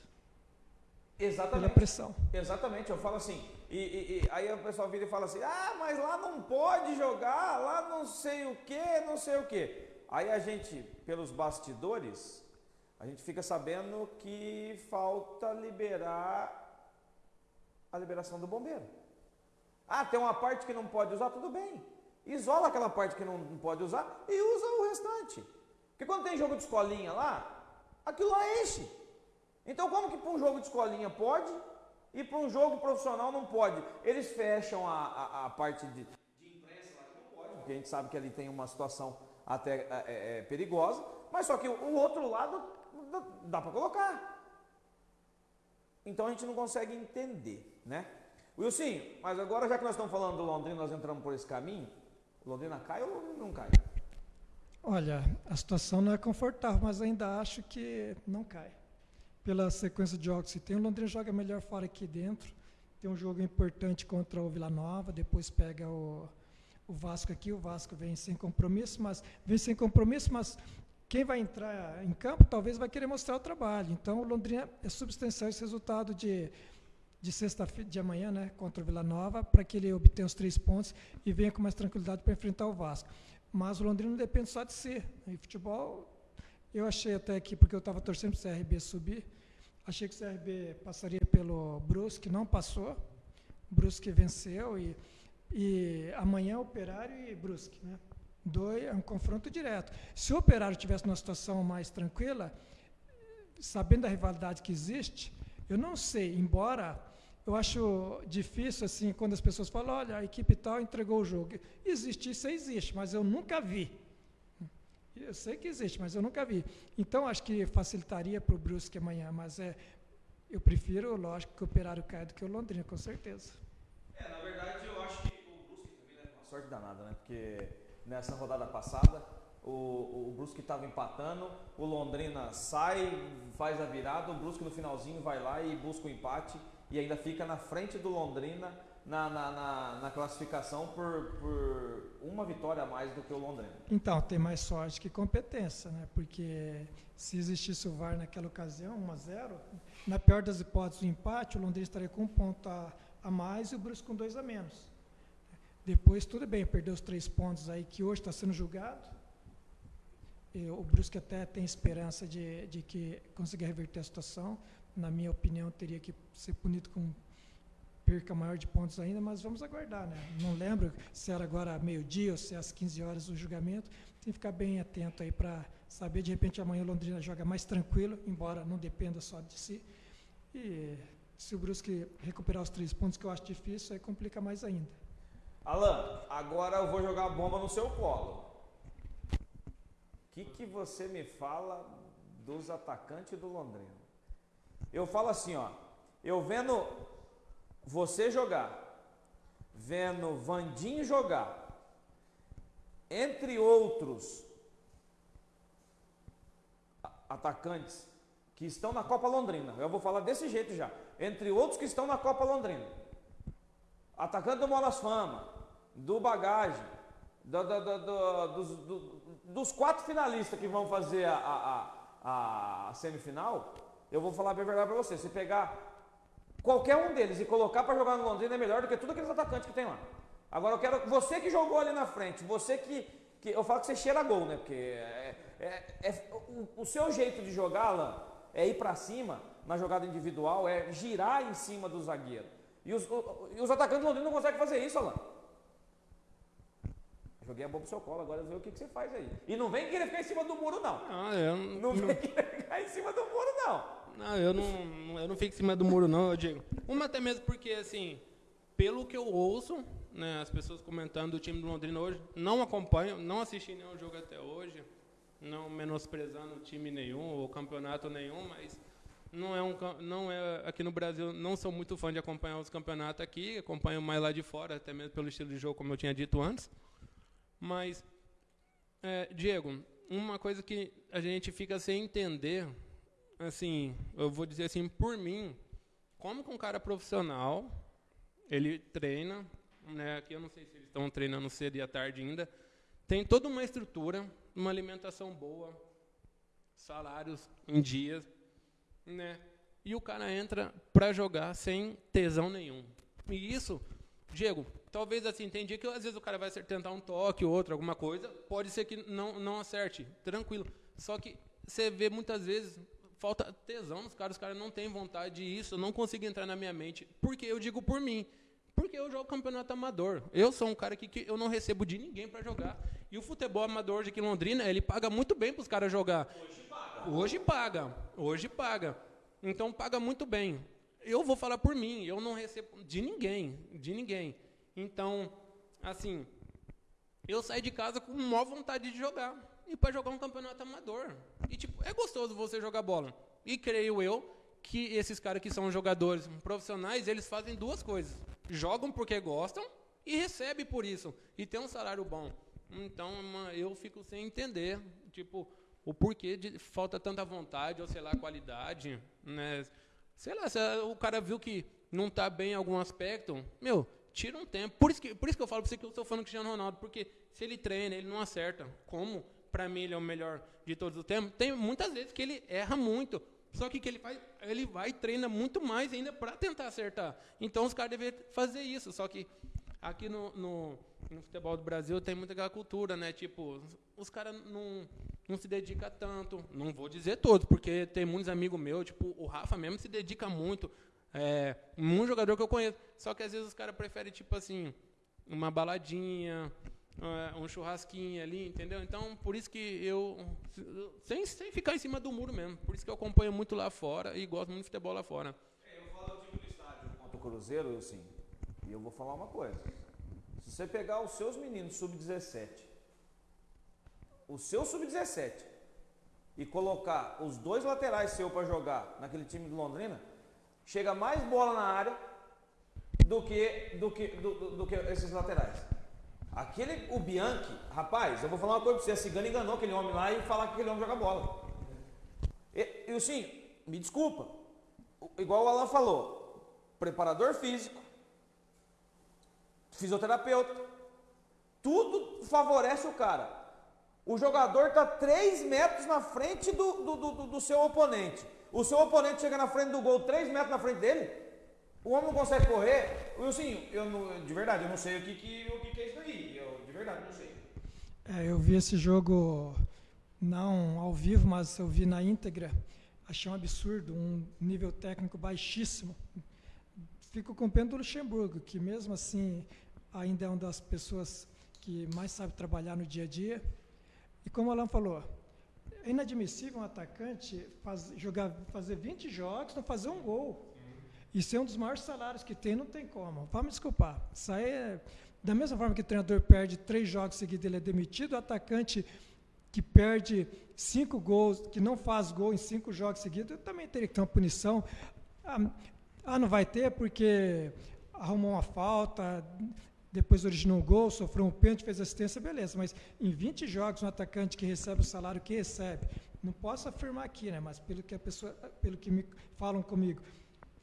pela Exatamente. pressão. Exatamente, eu falo assim, e, e- e aí o pessoal vira e fala assim, ah, mas lá não pode jogar, lá não sei o que, não sei o que. Aí a gente, pelos bastidores, a gente fica sabendo que falta liberar a liberação do bombeiro. Ah, tem uma parte que não pode usar, tudo bem. Isola aquela parte que não, pode usar e usa o restante. Porque quando tem jogo de escolinha lá, aquilo lá enche. Então, como que para um jogo de escolinha pode e para um jogo profissional não pode? Eles fecham a, a, a parte de, de imprensa lá que não pode, porque a gente sabe que ali tem uma situação até é, é, é, perigosa, mas só que o, outro lado dá, para colocar. Então a gente não consegue entender, né? Wilson, mas agora já que nós estamos falando do Londrina, nós entramos por esse caminho, Londrina cai ou não cai? Olha, a situação não é confortável, mas ainda acho que não cai. Pela sequência de jogos que tem, o Londrina joga melhor fora que dentro. Tem um jogo importante contra o Vila Nova, depois pega o, o Vasco aqui. O Vasco vem sem compromisso, mas vem sem compromisso, mas quem vai entrar em campo talvez vai querer mostrar o trabalho. Então, o Londrina é substancial esse resultado de de sexta-feira de amanhã, né, contra o Vila Nova, para que ele obtenha os três pontos e venha com mais tranquilidade para enfrentar o Vasco. Mas o Londrina não depende só de si. E futebol, eu achei até que, porque eu estava torcendo para o CRB subir, achei que o CRB passaria pelo Brusque, não passou. Brusque venceu e, e amanhã Operário e Brusque, né? Dois, é um confronto direto. Se o Operário tivesse numa situação mais tranquila, sabendo da rivalidade que existe, eu não sei, embora eu acho difícil assim quando as pessoas falam, olha, a equipe tal entregou o jogo. Existe, isso existe, mas eu nunca vi. Eu sei que existe, mas eu nunca vi. Então acho que facilitaria para o Brusque amanhã, mas é, eu prefiro, lógico, que o Operário caia do que o Londrina, com certeza. É, na verdade eu acho que o Brusque também leva uma sorte danada, né? Porque nessa rodada passada o, o Brusque estava empatando, o Londrina sai, faz a virada, o Brusque no finalzinho vai lá e busca o empate e ainda fica na frente do Londrina na, na, na, na classificação por, por, uma vitória a mais do que o Londrina. Então, tem mais sorte que competência, né? Porque se existisse o VAR naquela ocasião, 1 a 0 na pior das hipóteses, o empate, o Londrina estaria com um ponto a, a mais e o Brusque com dois a menos. Depois, tudo bem, perdeu os três pontos aí que hoje está sendo julgado. E o Brusque até tem esperança de, de que consiga reverter a situação. Na minha opinião, teria que ser punido com perca maior de pontos ainda, mas vamos aguardar, né? Não lembro se era agora meio-dia ou se é às 15 horas o julgamento. Tem que ficar bem atento aí para saber, de repente amanhã Londrina joga mais tranquilo, embora não dependa só de si. E se o Brusque recuperar os três pontos, que eu acho difícil, aí complica mais ainda. Alan, agora eu vou jogar bomba no seu colo. O que, que você me fala dos atacantes do Londrina? Eu falo assim, ó. Eu vendo você jogar, vendo Vandinho jogar, entre outros atacantes que estão na Copa Londrina. Eu vou falar desse jeito já. Entre outros que estão na Copa Londrina. Atacante do Molas Fama, do Bagagem, do, do, do, dos, dos, quatro finalistas que vão fazer a, a, a, semifinal, eu vou falar bem verdade para você. Se pegar Qualquer um deles e colocar para jogar no Londrina é melhor do que todos aqueles atacantes que tem lá. Agora eu quero. Você que jogou ali na frente, você que. que eu falo que você cheira gol, né? Porque é, é, é o, o, seu jeito de jogar, Alan, é ir para cima na jogada individual, é girar em cima do zagueiro. E os, o, e os atacantes do Londrina não conseguem fazer isso, Alan. Joguei a bomba pro seu colo, agora ver o que, que, você faz aí. E não vem querer ficar em cima do muro, não. Não, eu não. Não vem querer ficar em cima do muro, não. Não, eu não, eu não fico em cima do muro, não, eu digo. Uma até mesmo porque, assim, pelo que eu ouço, né, as pessoas comentando do time do Londrina hoje, não acompanho, não assisti nenhum jogo até hoje, não menosprezando time nenhum ou campeonato nenhum, mas não é um não é aqui no Brasil não sou muito fã de acompanhar os campeonatos aqui acompanho mais lá de fora até mesmo pelo estilo de jogo como eu tinha dito antes mas é, Diego uma coisa que a gente fica sem entender assim, eu vou dizer assim, por mim, como que um cara profissional, ele treina, né, aqui eu não sei se eles estão treinando cedo e à tarde ainda, tem toda uma estrutura, uma alimentação boa, salários em dias, né? E o cara entra para jogar sem tesão nenhum. E isso, Diego, talvez assim, tem dia que às vezes o cara vai tentar um toque, outro, alguma coisa, pode ser que não, não acerte, tranquilo. Só que você vê muitas vezes falta tesão nos caras, os caras não têm vontade disso, não consigo entrar na minha mente. Porque eu digo por mim. Porque eu jogo campeonato amador. Eu sou um cara que, que eu não recebo de ninguém para jogar. E o futebol amador hoje aqui em Londrina, ele paga muito bem para os caras jogar. Hoje paga. Hoje paga. Hoje paga. Então paga muito bem. Eu vou falar por mim, eu não recebo de ninguém, de ninguém. Então, assim, eu saí de casa com maior vontade de jogar e para jogar um campeonato amador. E tipo, é gostoso você jogar bola. E creio eu que esses caras que são jogadores profissionais, eles fazem duas coisas. Jogam porque gostam e recebem por isso. E tem um salário bom. Então, eu fico sem entender, tipo, o porquê de falta tanta vontade, ou sei lá, qualidade, né? Sei lá, se o cara viu que não está bem em algum aspecto, meu, tira um tempo. Por isso que, por isso que eu falo para você que eu estou falando Cristiano Ronaldo, porque se ele treina, ele não acerta. Como para mim ele é o melhor de todos os tempos. Tem muitas vezes que ele erra muito. Só que o que ele faz, ele vai e treina muito mais ainda para tentar acertar. Então os caras deveriam fazer isso. Só que aqui no, no, no, futebol do Brasil tem muita aquela cultura, né? Tipo, os caras não, não se dedicam tanto. Não vou dizer todos, porque tem muitos amigos meus, tipo, o Rafa mesmo se dedica muito. É, um jogador que eu conheço. Só que às vezes os caras preferem, tipo assim, uma baladinha, é, um churrasquinho ali, entendeu? Então, por isso que eu, sem, sem ficar em cima do muro mesmo, por isso que eu acompanho muito lá fora e gosto muito de futebol lá fora. É, eu falo do time do estádio contra o Cruzeiro, assim, e eu vou falar uma coisa. Se você pegar os seus meninos sub-17, o seu sub-17, e colocar os dois laterais seu para jogar naquele time de Londrina, chega mais bola na área do que, do que, do, do, do que esses laterais. Aquele, o Bianchi, rapaz, eu vou falar uma coisa pra você, a Cigana enganou aquele homem lá e falar que aquele homem joga bola. E, eu sim, me desculpa, igual o Alan falou, preparador físico, fisioterapeuta, tudo favorece o cara. O jogador está 3 metros na frente do, do, do, do, seu oponente. O seu oponente chega na frente do gol 3 metros na frente dele. O homem não consegue correr. Wilson, eu não, de verdade, eu não sei o que, que, o que, que é isso aí. Eu, de verdade, não sei. É, eu vi esse jogo não ao vivo, mas eu vi na íntegra. Achei um absurdo, um nível técnico baixíssimo. Fico com pena do Luxemburgo, que mesmo assim ainda é uma das pessoas que mais sabe trabalhar no dia a dia. E como o Alan falou, é inadmissível um atacante faz, jogar, fazer 20 jogos, não fazer um gol. Isso é um dos maiores salários que tem, não tem como. Vamos me desculpar. Isso aí é, da mesma forma que o treinador perde três jogos seguidos, ele é demitido, o atacante que perde cinco gols, que não faz gol em cinco jogos seguidos, também teria que ter uma punição. Ah, ah, não vai ter porque arrumou uma falta, depois originou um gol, sofreu um pênalti, fez assistência, beleza. Mas em 20 jogos, um atacante que recebe o salário que recebe, não posso afirmar aqui, né? Mas pelo que a pessoa, pelo que me falam comigo,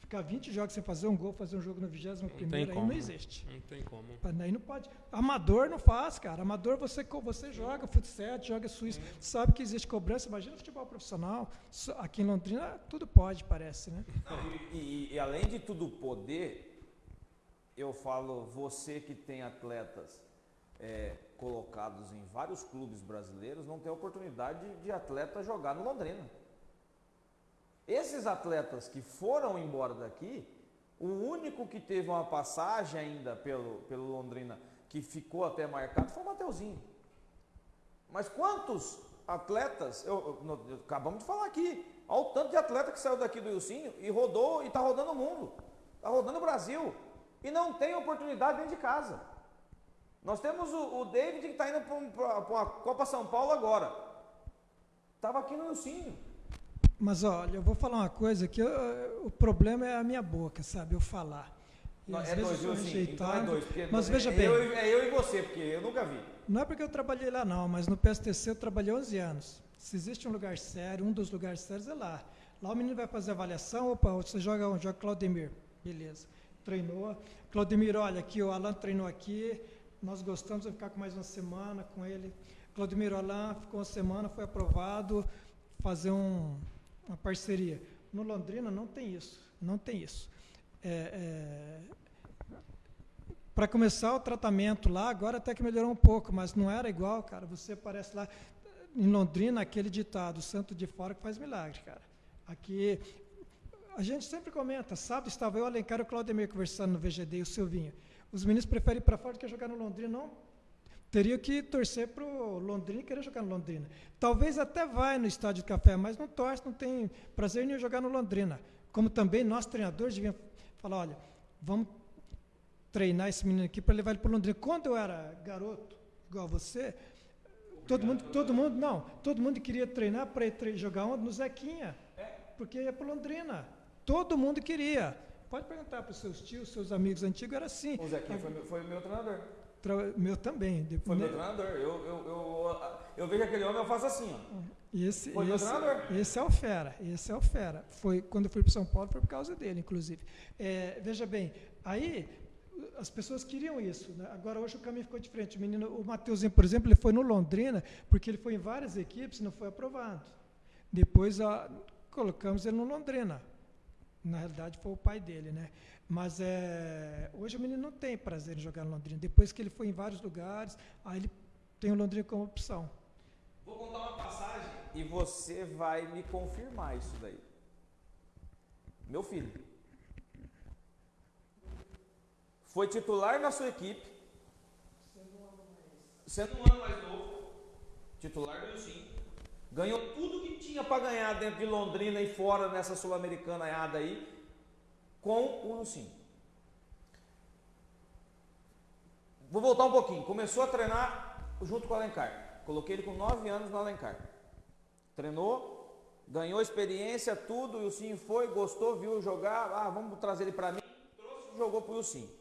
Ficar 20 jogos sem fazer um gol, fazer um jogo no 21 primeiro, aí não existe. Não tem como. Aí não pode. Amador não faz, cara. Amador você, você joga futsal, joga suíço, sabe que existe cobrança. Imagina futebol profissional. Aqui em Londrina tudo pode, parece, né? E, e, e além de tudo poder, eu falo, você que tem atletas é, colocados em vários clubes brasileiros, não tem oportunidade de, de atleta jogar no Londrina. Esses atletas que foram embora daqui, o único que teve uma passagem ainda pelo, pelo Londrina que ficou até marcado foi o Mateuzinho. Mas quantos atletas, eu, eu, acabamos de falar aqui, olha o tanto de atleta que saiu daqui do Ilcinho e rodou e está rodando o mundo, está rodando o Brasil e não tem oportunidade dentro de casa. Nós temos o, o David que está indo para a Copa São Paulo agora. Estava aqui no Ilcinho. Mas olha, eu vou falar uma coisa que eu, o problema é a minha boca, sabe? Eu falar. Não, é dois, eu sim, então é dois. Mas veja é bem. Eu, é eu e você, porque eu nunca vi. Não é porque eu trabalhei lá, não, mas no PSTC eu trabalhei 11 anos. Se existe um lugar sério, um dos lugares sérios é lá. Lá o menino vai fazer avaliação, opa, você joga onde? Joga Claudemir. Beleza. Treinou. Claudemir, olha, aqui o Alan treinou aqui, nós gostamos, de ficar com mais uma semana com ele. Claudemir Alan ficou uma semana, foi aprovado, fazer um uma parceria. No Londrina não tem isso, não tem isso. É, é, para começar o tratamento lá, agora até que melhorou um pouco, mas não era igual, cara. Você aparece lá em Londrina, aquele ditado, santo de fora que faz milagre, cara. Aqui, a gente sempre comenta, sábado estava eu, Alencar e o Claudemir conversando no VGD e o Silvinho. Os meninos preferem ir para fora do que jogar no Londrina, não teria que torcer para o Londrina e querer jogar no Londrina. Talvez até vai no estádio de café, mas não torce, não tem prazer nenhum jogar no Londrina. Como também nós, treinadores, devíamos falar, olha, vamos treinar esse menino aqui para levar ele para o Londrina. Quando eu era garoto, igual você, todo mundo, todo mundo, não, todo mundo queria treinar para ir jogar onde? No Zequinha, porque ia para Londrina. Todo mundo queria. Pode perguntar para os seus tios, seus amigos antigos, era assim. O Zequinha foi, foi meu treinador. Meu também. Foi meu treinador. Eu, eu, eu, eu, vejo aquele homem, eu faço assim, ó. Esse, foi esse, meu treinador. Esse é o fera. Esse é o fera. Foi, quando eu fui para São Paulo, foi por causa dele, inclusive. É, veja bem, aí as pessoas queriam isso. Né? Agora, hoje o caminho ficou diferente. O menino, o Mateuzinho, por exemplo, ele foi no Londrina, porque ele foi em várias equipes e não foi aprovado. Depois a, colocamos ele no Londrina. Na realidade, foi o pai dele, né? Mas é, hoje o menino não tem prazer em jogar no Londrina. Depois que ele foi em vários lugares, aí ele tem o Londrina como opção. Vou contar uma passagem e você vai me confirmar isso daí. Meu filho foi titular na sua equipe, sendo um ano mais novo, titular do sim, ganhou tudo que tinha para ganhar dentro de Londrina e fora nessa sul-americana aí com o Lucinho. Vou voltar um pouquinho. Começou a treinar junto com o Alencar. Coloquei ele com 9 anos no Alencar. Treinou, ganhou experiência, tudo. O Ilcinho foi, gostou, viu jogar. Ah, vamos trazer ele para mim. Trouxe, jogou para o Ilcinho.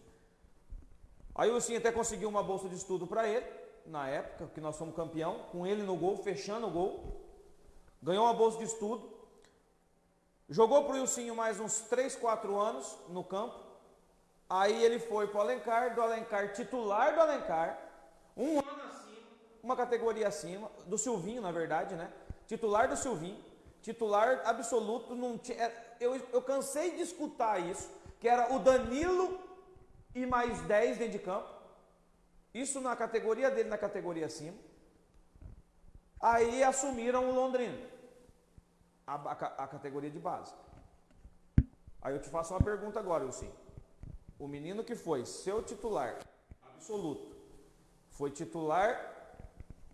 Aí o Sim até conseguiu uma bolsa de estudo para ele, na época que nós fomos campeão, com ele no gol, fechando o gol. Ganhou uma bolsa de estudo. Jogou para o Ilcinho mais uns 3, 4 anos no campo. Aí ele foi para o Alencar, do Alencar, titular do Alencar, um ano acima, uma categoria acima, do Silvinho, na verdade, né? Titular do Silvinho, titular absoluto, não tinha, é, eu, eu cansei de escutar isso, que era o Danilo e mais 10 dentro de campo. Isso na categoria dele, na categoria acima. Aí assumiram o Londrina, a, a, a categoria de base. Aí eu te faço uma pergunta agora, Wilson. O menino que foi seu titular absoluto, foi titular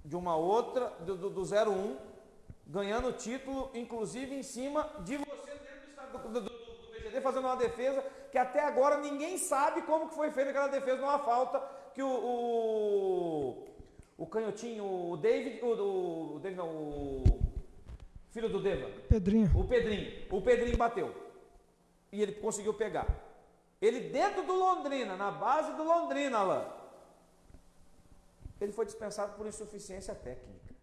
de uma outra, do, do, do 01, ganhando título, inclusive em cima de você dentro do, do, do, fazendo uma defesa que até agora ninguém sabe como que foi feita aquela defesa numa falta que o, o, o canhotinho, o David, o, o David não, o filho do Deva. Pedrinho. O Pedrinho. O Pedrinho bateu. E ele conseguiu pegar. Ele dentro do Londrina, na base do Londrina, Alain. Ele foi dispensado por insuficiência técnica.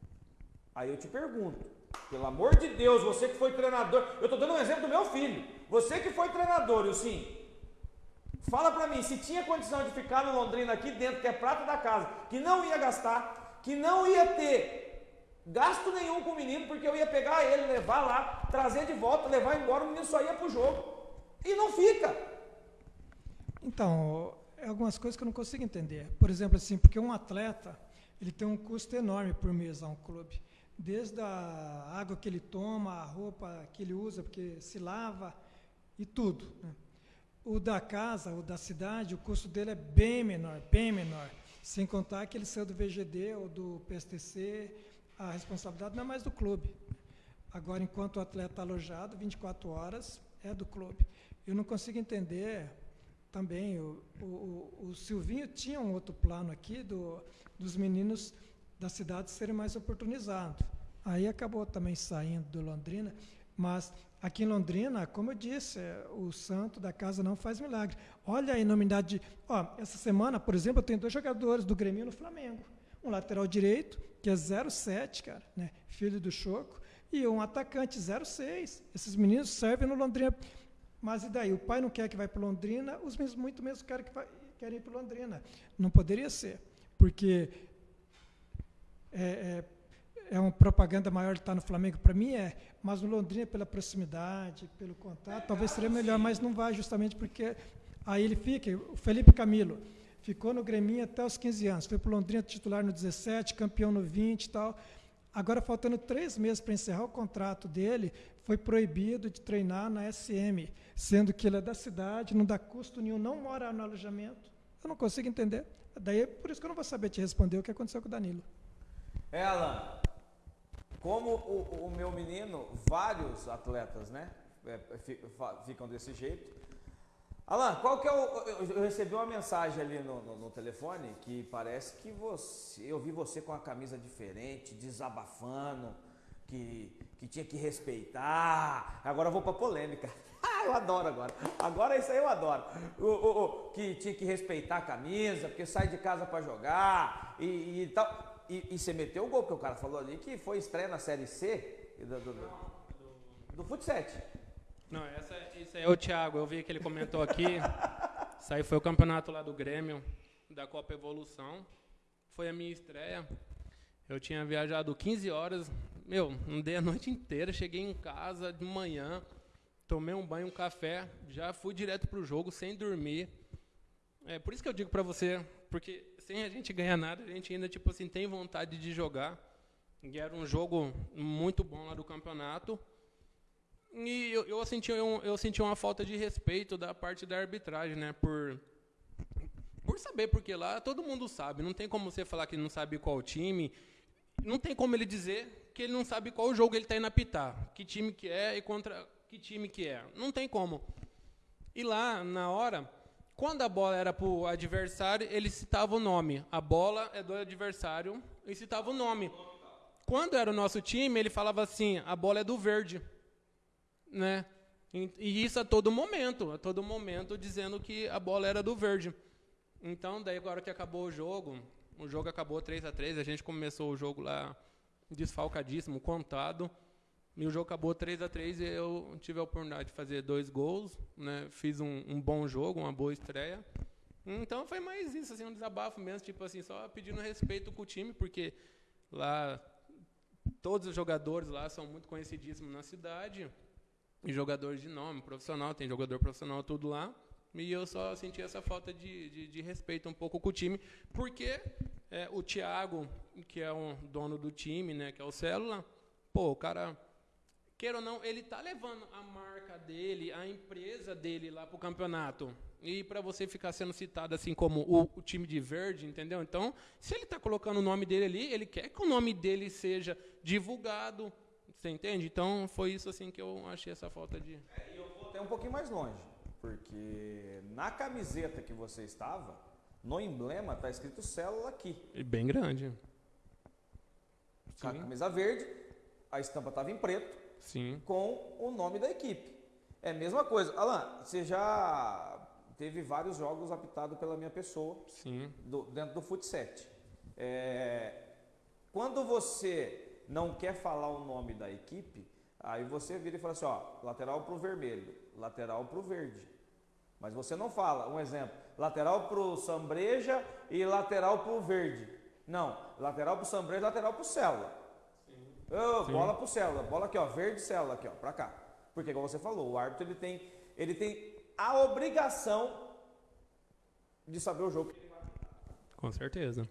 Aí eu te pergunto, pelo amor de Deus, você que foi treinador, eu estou dando um exemplo do meu filho. Você que foi treinador, eu sim, Fala para mim, se tinha condição de ficar no Londrina aqui dentro, que é prata da casa, que não ia gastar, que não ia ter gasto nenhum com o menino, porque eu ia pegar ele, levar lá, trazer de volta, levar embora, o menino só ia pro jogo. E não fica. Então, é algumas coisas que eu não consigo entender. Por exemplo, assim, porque um atleta, ele tem um custo enorme por mês a um clube. Desde a água que ele toma, a roupa que ele usa, porque se lava e tudo. Né? O da casa, o da cidade, o custo dele é bem menor, bem menor. Sem contar que ele saiu do VGD ou do PSTC, a responsabilidade não é mais do clube. Agora, enquanto o atleta está alojado, 24 horas é do clube. Eu não consigo entender também, o, o, o Silvinho tinha um outro plano aqui do, dos meninos da cidade serem mais oportunizados. Aí acabou também saindo do Londrina, mas Aqui em Londrina, como eu disse, é, o santo da casa não faz milagre. Olha a enormidade. De, ó, essa semana, por exemplo, eu tenho dois jogadores do Grêmio no Flamengo. Um lateral direito, que é 0,7, cara, né, filho do Choco, e um atacante 0,6. Esses meninos servem no Londrina. Mas e daí? O pai não quer que vá para Londrina, os meninos muito mesmo querem, que vai, querem ir para Londrina. Não poderia ser, porque é, é, é uma propaganda maior estar no Flamengo para mim é, mas no Londrina pela proximidade, pelo contato, talvez seria melhor, mas não vai justamente porque aí ele fica, o Felipe Camilo ficou no Grêmio até os 15 anos, foi para o Londrina titular no 17, campeão no 20 e tal. Agora, faltando três meses para encerrar o contrato dele, foi proibido de treinar na SM, sendo que ele é da cidade, não dá custo nenhum, não mora no alojamento. Eu não consigo entender. Daí, por isso que eu não vou saber te responder o que aconteceu com o Danilo. É, Alan, como o, o meu menino, vários atletas, né? É, ficam desse jeito. Alan, qual que é o. Eu recebi uma mensagem ali no, no, no, telefone que parece que você. Eu vi você com uma camisa diferente, desabafando, que, que tinha que respeitar. Agora eu vou pra polêmica. Ah, eu adoro agora. Agora isso aí eu adoro. O, o, o, que tinha que respeitar a camisa, porque sai de casa para jogar e, e tal. E, e você meteu o gol, porque o cara falou ali que foi estreia na Série C do, do, do, do Futsal. Não, essa, esse é o Thiago. Eu vi que ele comentou aqui. Isso aí foi o campeonato lá do Grêmio, da Copa Evolução. Foi a minha estreia. Eu tinha viajado 15 horas. Meu, não dei a noite inteira. Cheguei em casa de manhã, tomei um banho, um café. Já fui direto para o jogo sem dormir. É por isso que eu digo para você, porque sem a gente ganhar nada, a gente ainda tipo assim tem vontade de jogar. E era um jogo muito bom lá do campeonato. E eu, eu, senti, eu, eu senti uma falta de respeito da parte da arbitragem, né? Por, por saber, porque lá todo mundo sabe. Não tem como você falar que não sabe qual time. Não tem como ele dizer que ele não sabe qual jogo ele está indo apitar. Que time que é e contra que time que é. Não tem como. E lá, na hora, quando a bola era para o adversário, ele citava o nome. A bola é do adversário e citava o nome. Quando era o nosso time, ele falava assim: a bola é do verde. Né? E isso a todo momento, a todo momento dizendo que a bola era do verde. Então, daí agora que acabou o jogo, o jogo acabou 3 a 3 a gente começou o jogo lá desfalcadíssimo, contado. E o jogo acabou 3 a 3 e eu tive a oportunidade de fazer dois gols, né? Fiz um, um bom jogo, uma boa estreia. Então foi mais isso, assim, um desabafo mesmo, tipo assim, só pedindo respeito com o time, porque lá todos os jogadores lá são muito conhecidíssimos na cidade, e jogadores de nome, profissional, tem jogador profissional tudo lá. E eu só senti essa falta de, de, de respeito um pouco com o time, porque é, o Thiago, que é o dono do time, né, que é o Célula, pô, o cara queira ou não, ele tá levando a marca dele, a empresa dele lá pro campeonato. E para você ficar sendo citado assim como o, o, time de verde, entendeu? Então, se ele está colocando o nome dele ali, ele quer que o nome dele seja divulgado, você entende? Então, foi isso assim que eu achei essa falta de. É, e eu vou até um pouquinho mais longe, porque na camiseta que você estava, no emblema tá escrito célula aqui. E bem grande. A camisa verde, a estampa estava em preto Sim. com o nome da equipe. É a mesma coisa. Alan, você já teve vários jogos apitados pela minha pessoa Sim. Do, dentro do Futset. É, quando você não quer falar o nome da equipe, aí você vira e fala assim, ó, lateral para o vermelho, lateral para o verde. Mas você não fala, um exemplo, lateral para o Sambreja e lateral para o verde. Não, lateral para o Sambreja, lateral para o Célula. Oh, bola pro célula, bola aqui, ó, verde célula aqui, ó, para cá. Porque como você falou, o árbitro ele tem, ele tem a obrigação de saber o jogo que ele vai Com certeza.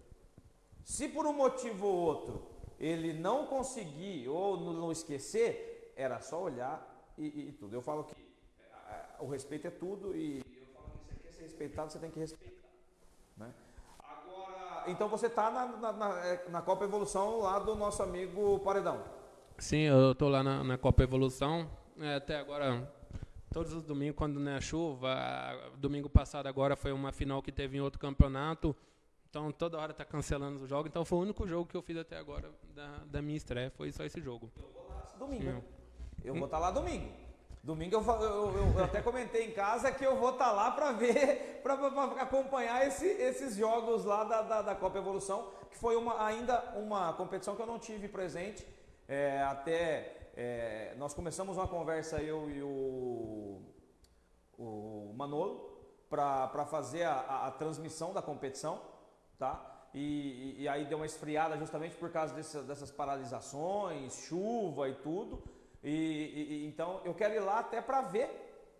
Se por um motivo ou outro ele não conseguir ou não esquecer, era só olhar e, e, e tudo. Eu falo que o respeito é tudo e eu falo que você quer ser respeitado, você tem que respeitar. Né? então você está na, na, na, é, na, Copa Evolução lá do nosso amigo Paredão. Sim, eu estou lá na, Copa Evolução. É, até agora, todos os domingos, quando não é chuva. Domingo passado agora foi uma final que teve em outro campeonato. Então toda hora está cancelando o jogo. Então foi o único jogo que eu fiz até agora da, da minha estreia. Foi só esse jogo. Eu vou lá domingo. Sim. Eu vou estar tá lá domingo. Domingo eu, eu, eu, até comentei em casa que eu vou estar tá lá para ver, para acompanhar esse, esses jogos lá da, da, da, Copa Evolução, que foi uma, ainda uma competição que eu não tive presente. É, até é, nós começamos uma conversa, eu e o, o Manolo, para fazer a, a, a, transmissão da competição, tá? E, e, e, aí deu uma esfriada justamente por causa dessas paralisações, chuva e tudo. E, e, então eu quero ir lá até para ver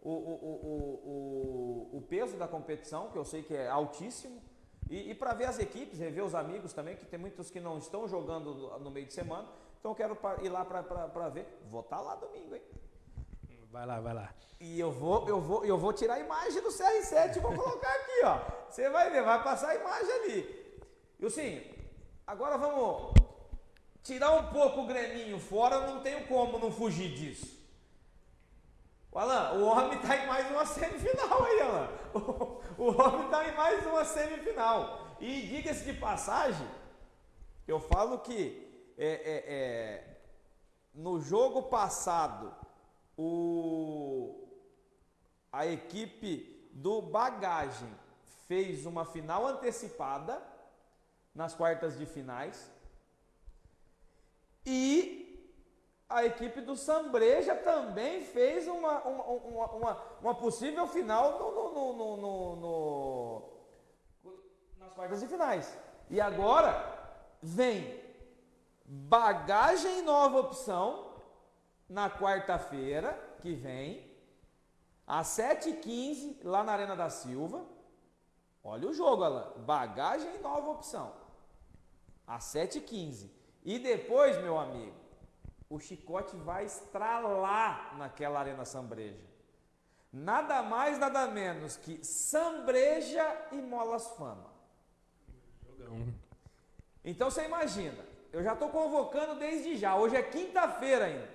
o, o, o, o, peso da competição, que eu sei que é altíssimo, e, e para ver as equipes, rever os amigos também, que tem muitos que não estão jogando no meio de semana. Então eu quero ir lá para ver. Vou estar tá lá domingo, hein? Vai lá, vai lá. E eu vou, eu vou, eu vou tirar a imagem do CR7 e vou colocar aqui, ó. Você vai ver, vai passar a imagem ali. E sim, agora vamos Tirar um pouco o Greminho fora, não tenho como não fugir disso. O Alan, o homem está em mais uma semifinal aí, Alan. O, o homem está em mais uma semifinal. E diga-se de passagem, eu falo que é, é, é, no jogo passado, o, a equipe do Bagagem fez uma final antecipada nas quartas de finais e a equipe do Sambreja também fez uma, uma, uma, uma possível final no, no, no, no, nas quartas de finais. E agora vem bagagem nova opção na quarta-feira que vem, às 7h15, lá na Arena da Silva. Olha o jogo, Alan. Bagagem nova opção. Às 7h15. E depois, meu amigo, o chicote vai estralar naquela Arena Sambreja. Nada mais, nada menos que Sambreja e Molas Fama. Então você imagina, eu já estou convocando desde já. Hoje é quinta-feira ainda.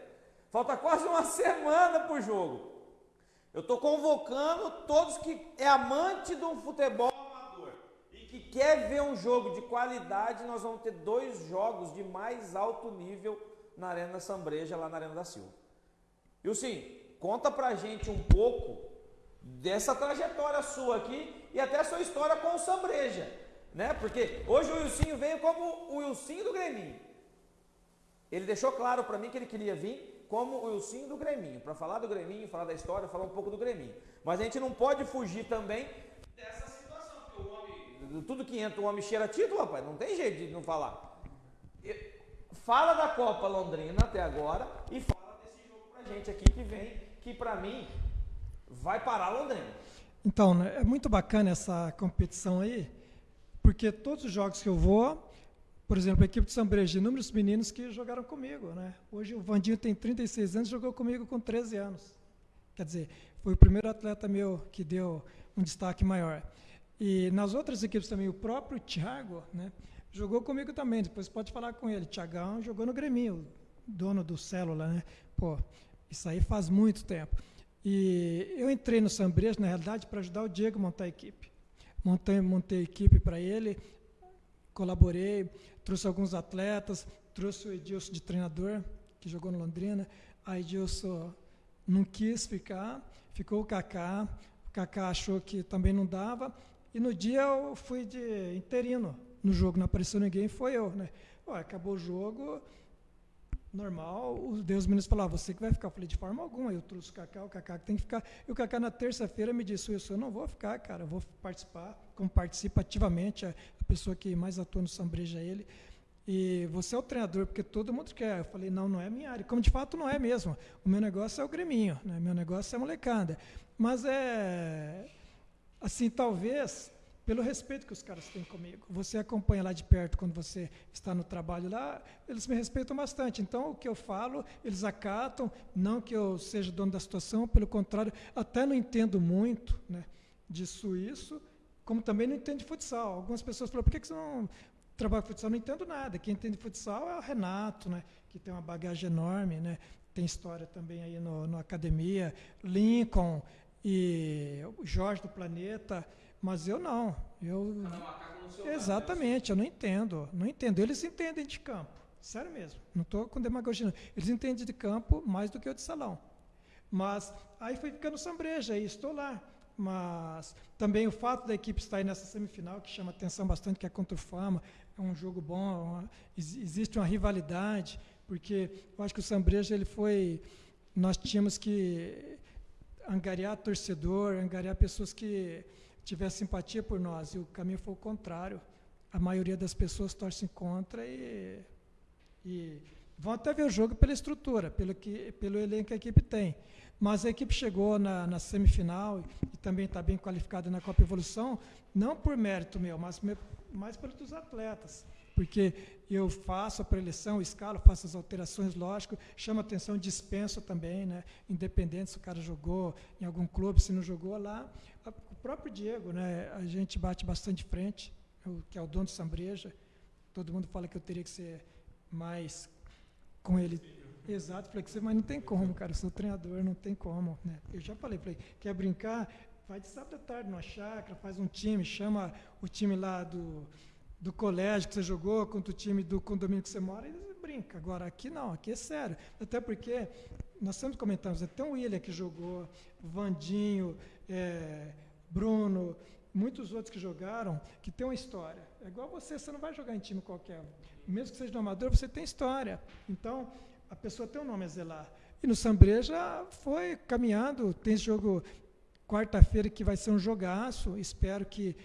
Falta quase uma semana para o jogo. Eu estou convocando todos que é amante do futebol quer ver um jogo de qualidade, nós vamos ter dois jogos de mais alto nível na Arena Sambreja, lá na Arena da Silva. E sim, conta pra gente um pouco dessa trajetória sua aqui e até a sua história com o Sambreja, né? Porque hoje o Wilsinho veio como o Wilsinho do Greminho. Ele deixou claro para mim que ele queria vir como o Wilsinho do Greminho, para falar do Greminho, falar da história, falar um pouco do Greminho. Mas a gente não pode fugir também dessa situação, porque o homem, tudo que entra, o homem cheira título, rapaz, não tem jeito de não falar. Fala da Copa Londrina até agora e fala desse jogo pra gente aqui que vem, que para mim vai parar Londrina. Então, né, é muito bacana essa competição aí, porque todos os jogos que eu vou, por exemplo, a equipe de São Brejo, inúmeros meninos que jogaram comigo. Né? Hoje o Vandinho tem 36 anos jogou comigo com 13 anos. Quer dizer, foi o primeiro atleta meu que deu um destaque maior. E nas outras equipes também, o próprio Thiago né, jogou comigo também. Depois pode falar com ele. Thiagão jogou no Grêmio, dono do Célula. Né? Pô, isso aí faz muito tempo. E eu entrei no Sambrejo, na realidade, para ajudar o Diego a montar a equipe. Montei, montei a equipe para ele, colaborei, trouxe alguns atletas, trouxe o Edilson de treinador, que jogou no Londrina. A Edilson não quis ficar, ficou o Kaká. O Kaká achou que também não dava. E no dia eu fui de interino no jogo, não apareceu ninguém, foi eu. Né? Acabou o jogo, normal, os Deus meninos falaram, você que vai ficar. Eu falei, de forma alguma, eu trouxe o Cacá, o Cacá que tem que ficar. E o Cacá na terça-feira me disse, eu não vou ficar, cara, eu vou participar, como participa ativamente, a, pessoa que mais atua no Sambreja é ele. E você é o treinador, porque todo mundo quer. Eu falei, não, não é minha área. Como de fato não é mesmo. O meu negócio é o Greminho, né? meu negócio é a molecada. Mas é. Assim, talvez pelo respeito que os caras têm comigo. Você acompanha lá de perto quando você está no trabalho lá, eles me respeitam bastante. Então, o que eu falo, eles acatam, não que eu seja dono da situação, pelo contrário, até não entendo muito né, disso isso, como também não entendo de futsal. Algumas pessoas falam, por que, que você não trabalha com futsal? Não entendo nada. Quem entende futsal é o Renato, né, que tem uma bagagem enorme, né, tem história também aí no, no Academia, Lincoln e o Jorge do Planeta, mas eu não. Eu Exatamente, eu não entendo. Não entendo. Eles entendem de campo. Sério mesmo. Não estou com demagogia. Não. Eles entendem de campo mais do que eu de salão. Mas aí foi ficando sombreja e estou lá. Mas também o fato da equipe estar aí nessa semifinal, que chama atenção bastante, que é contra o Fama, é um jogo bom, é uma, existe uma rivalidade, porque eu acho que o Sambreja ele foi. Nós tínhamos que angariar torcedor, angariar pessoas que tivesse simpatia por nós. E o caminho foi o contrário. A maioria das pessoas torcem contra e, e vão até ver o jogo pela estrutura, pelo, que, pelo elenco que a equipe tem. Mas a equipe chegou na, na semifinal e também está bem qualificada na Copa Evolução, não por mérito meu, mas mais pelos atletas porque eu faço a preleção, escalo, faço as alterações, lógico, chama atenção, dispenso também, né? independente se o cara jogou em algum clube, se não jogou lá. O próprio Diego, né? a gente bate bastante frente, que é o dono de Sambreja, todo mundo fala que eu teria que ser mais com ele. Exato, flexível, mas não tem como, cara, eu sou treinador, não tem como. Né? Eu já falei, falei, quer brincar? Vai de sábado à tarde numa chácara, faz um time, chama o time lá do do colégio que você jogou contra o time do condomínio que você mora, e brinca. Agora, aqui não, aqui é sério. Até porque, nós sempre comentamos, até o William que jogou, Vandinho, é, Bruno, muitos outros que jogaram, que tem uma história. É igual você, você não vai jogar em time qualquer. Mesmo que seja no amador, você tem história. Então, a pessoa tem um nome a zelar. E no Sambreja foi caminhando, tem esse jogo quarta-feira que vai ser um jogaço, espero que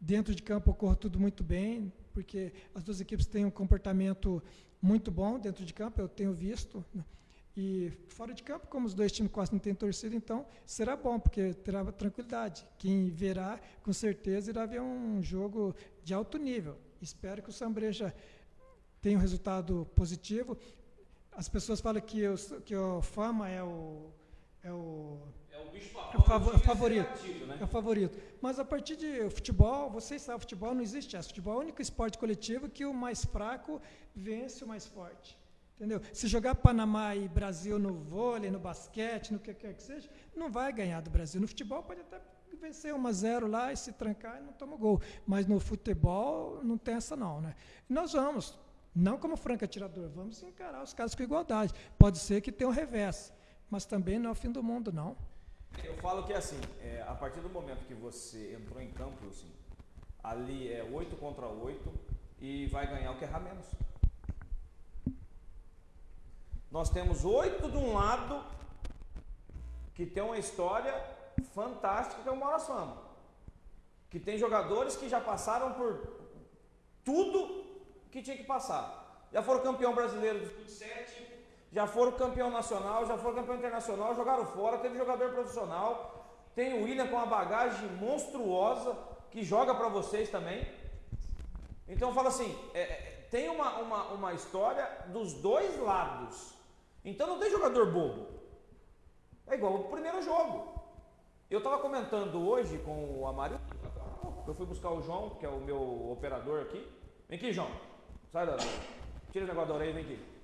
Dentro de campo ocorre tudo muito bem, porque as duas equipes têm um comportamento muito bom dentro de campo, eu tenho visto. Né? E fora de campo, como os dois times quase não têm torcida, então será bom, porque terá tranquilidade. Quem verá, com certeza, irá ver um jogo de alto nível. Espero que o Sambreja tenha um resultado positivo. As pessoas falam que, eu, que o Fama é o, é o é o bicho é o favorito. Né? É o favorito. Mas a partir de futebol, vocês sabem, futebol não existe essa. Futebol é o único esporte coletivo que o mais fraco vence o mais forte. Entendeu? Se jogar Panamá e Brasil no vôlei, no basquete, no que quer que seja, não vai ganhar do Brasil. No futebol pode até vencer 1 a 0 lá e se trancar e não toma gol. Mas no futebol não tem essa não, né? E nós vamos, não como franco atirador, vamos encarar os casos com igualdade. Pode ser que tenha um revés, mas também não é o fim do mundo, não. Eu falo que assim, é, a partir do momento que você entrou em campo, assim, ali é 8 contra 8 e vai ganhar o que errar menos. Nós temos oito de um lado que tem uma história fantástica que é o Moras Fama. Que tem jogadores que já passaram por tudo que tinha que passar. Já foram campeão brasileiro de 7, já foram campeão nacional, já foram campeão internacional, jogaram fora, teve jogador profissional. Tem o William com uma bagagem monstruosa que joga para vocês também. Então eu falo assim, é, é, tem uma, uma, uma história dos dois lados. Então não tem jogador bobo. É igual o primeiro jogo. Eu estava comentando hoje com o Amário, eu fui buscar o João, que é o meu operador aqui. Vem aqui, João. Sai da. Tira o negócio da orelha vem aqui.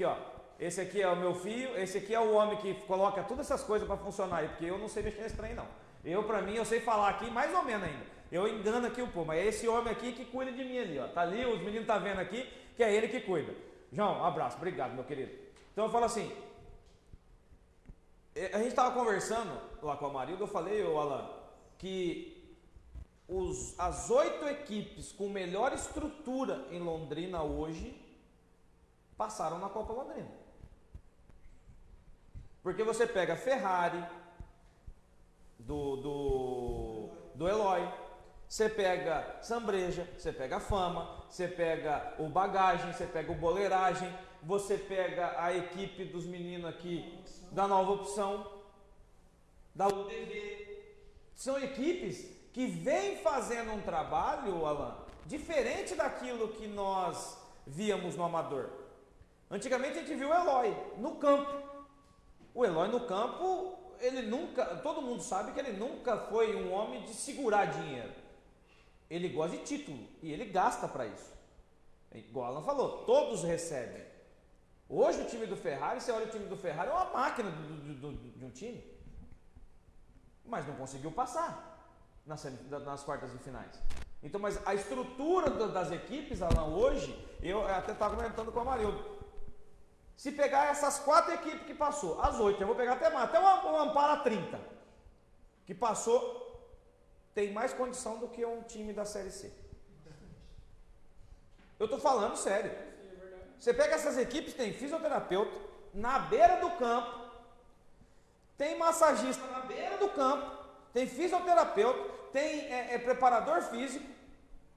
Aqui, ó. Esse aqui é o meu filho, esse aqui é o homem que coloca todas essas coisas para funcionar porque eu não sei mexer nesse trem, não. Eu, para mim, eu sei falar aqui mais ou menos ainda. Eu engano aqui o povo, mas é esse homem aqui que cuida de mim ali, ó. Tá ali, os meninos tá vendo aqui, que é ele que cuida. João, um abraço, obrigado, meu querido. Então eu falo assim, é, a gente estava conversando lá com a Marilda, eu falei, ô Alan, que os, as oito equipes com melhor estrutura em Londrina hoje passaram na Copa Londrina. Porque você pega Ferrari, do, do, do Eloy, você pega Sambreja, você pega Fama, você pega o Bagagem, você pega o Boleiragem, você pega a equipe dos meninos aqui da Nova Opção, da UDV. São equipes que vêm fazendo um trabalho, Alan, diferente daquilo que nós víamos no Amador. Antigamente a gente viu o Eloy no campo. O Eloy no campo, ele nunca, todo mundo sabe que ele nunca foi um homem de segurar dinheiro. Ele gosta de título e ele gasta para isso. Igual Alan falou, todos recebem. Hoje o time do Ferrari, você olha o time do Ferrari, é uma máquina do, do, do, de um time. Mas não conseguiu passar nas, nas quartas de finais. Então, mas a estrutura das equipes, Alan, hoje, eu até estava comentando com o Amarildo. Se pegar essas quatro equipes que passou, as oito, eu vou pegar até mais, até uma Ampara 30, que passou tem mais condição do que um time da Série C. Eu estou falando sério. Você pega essas equipes, tem fisioterapeuta na beira do campo, tem massagista na beira do campo, tem fisioterapeuta, tem é, é, preparador físico.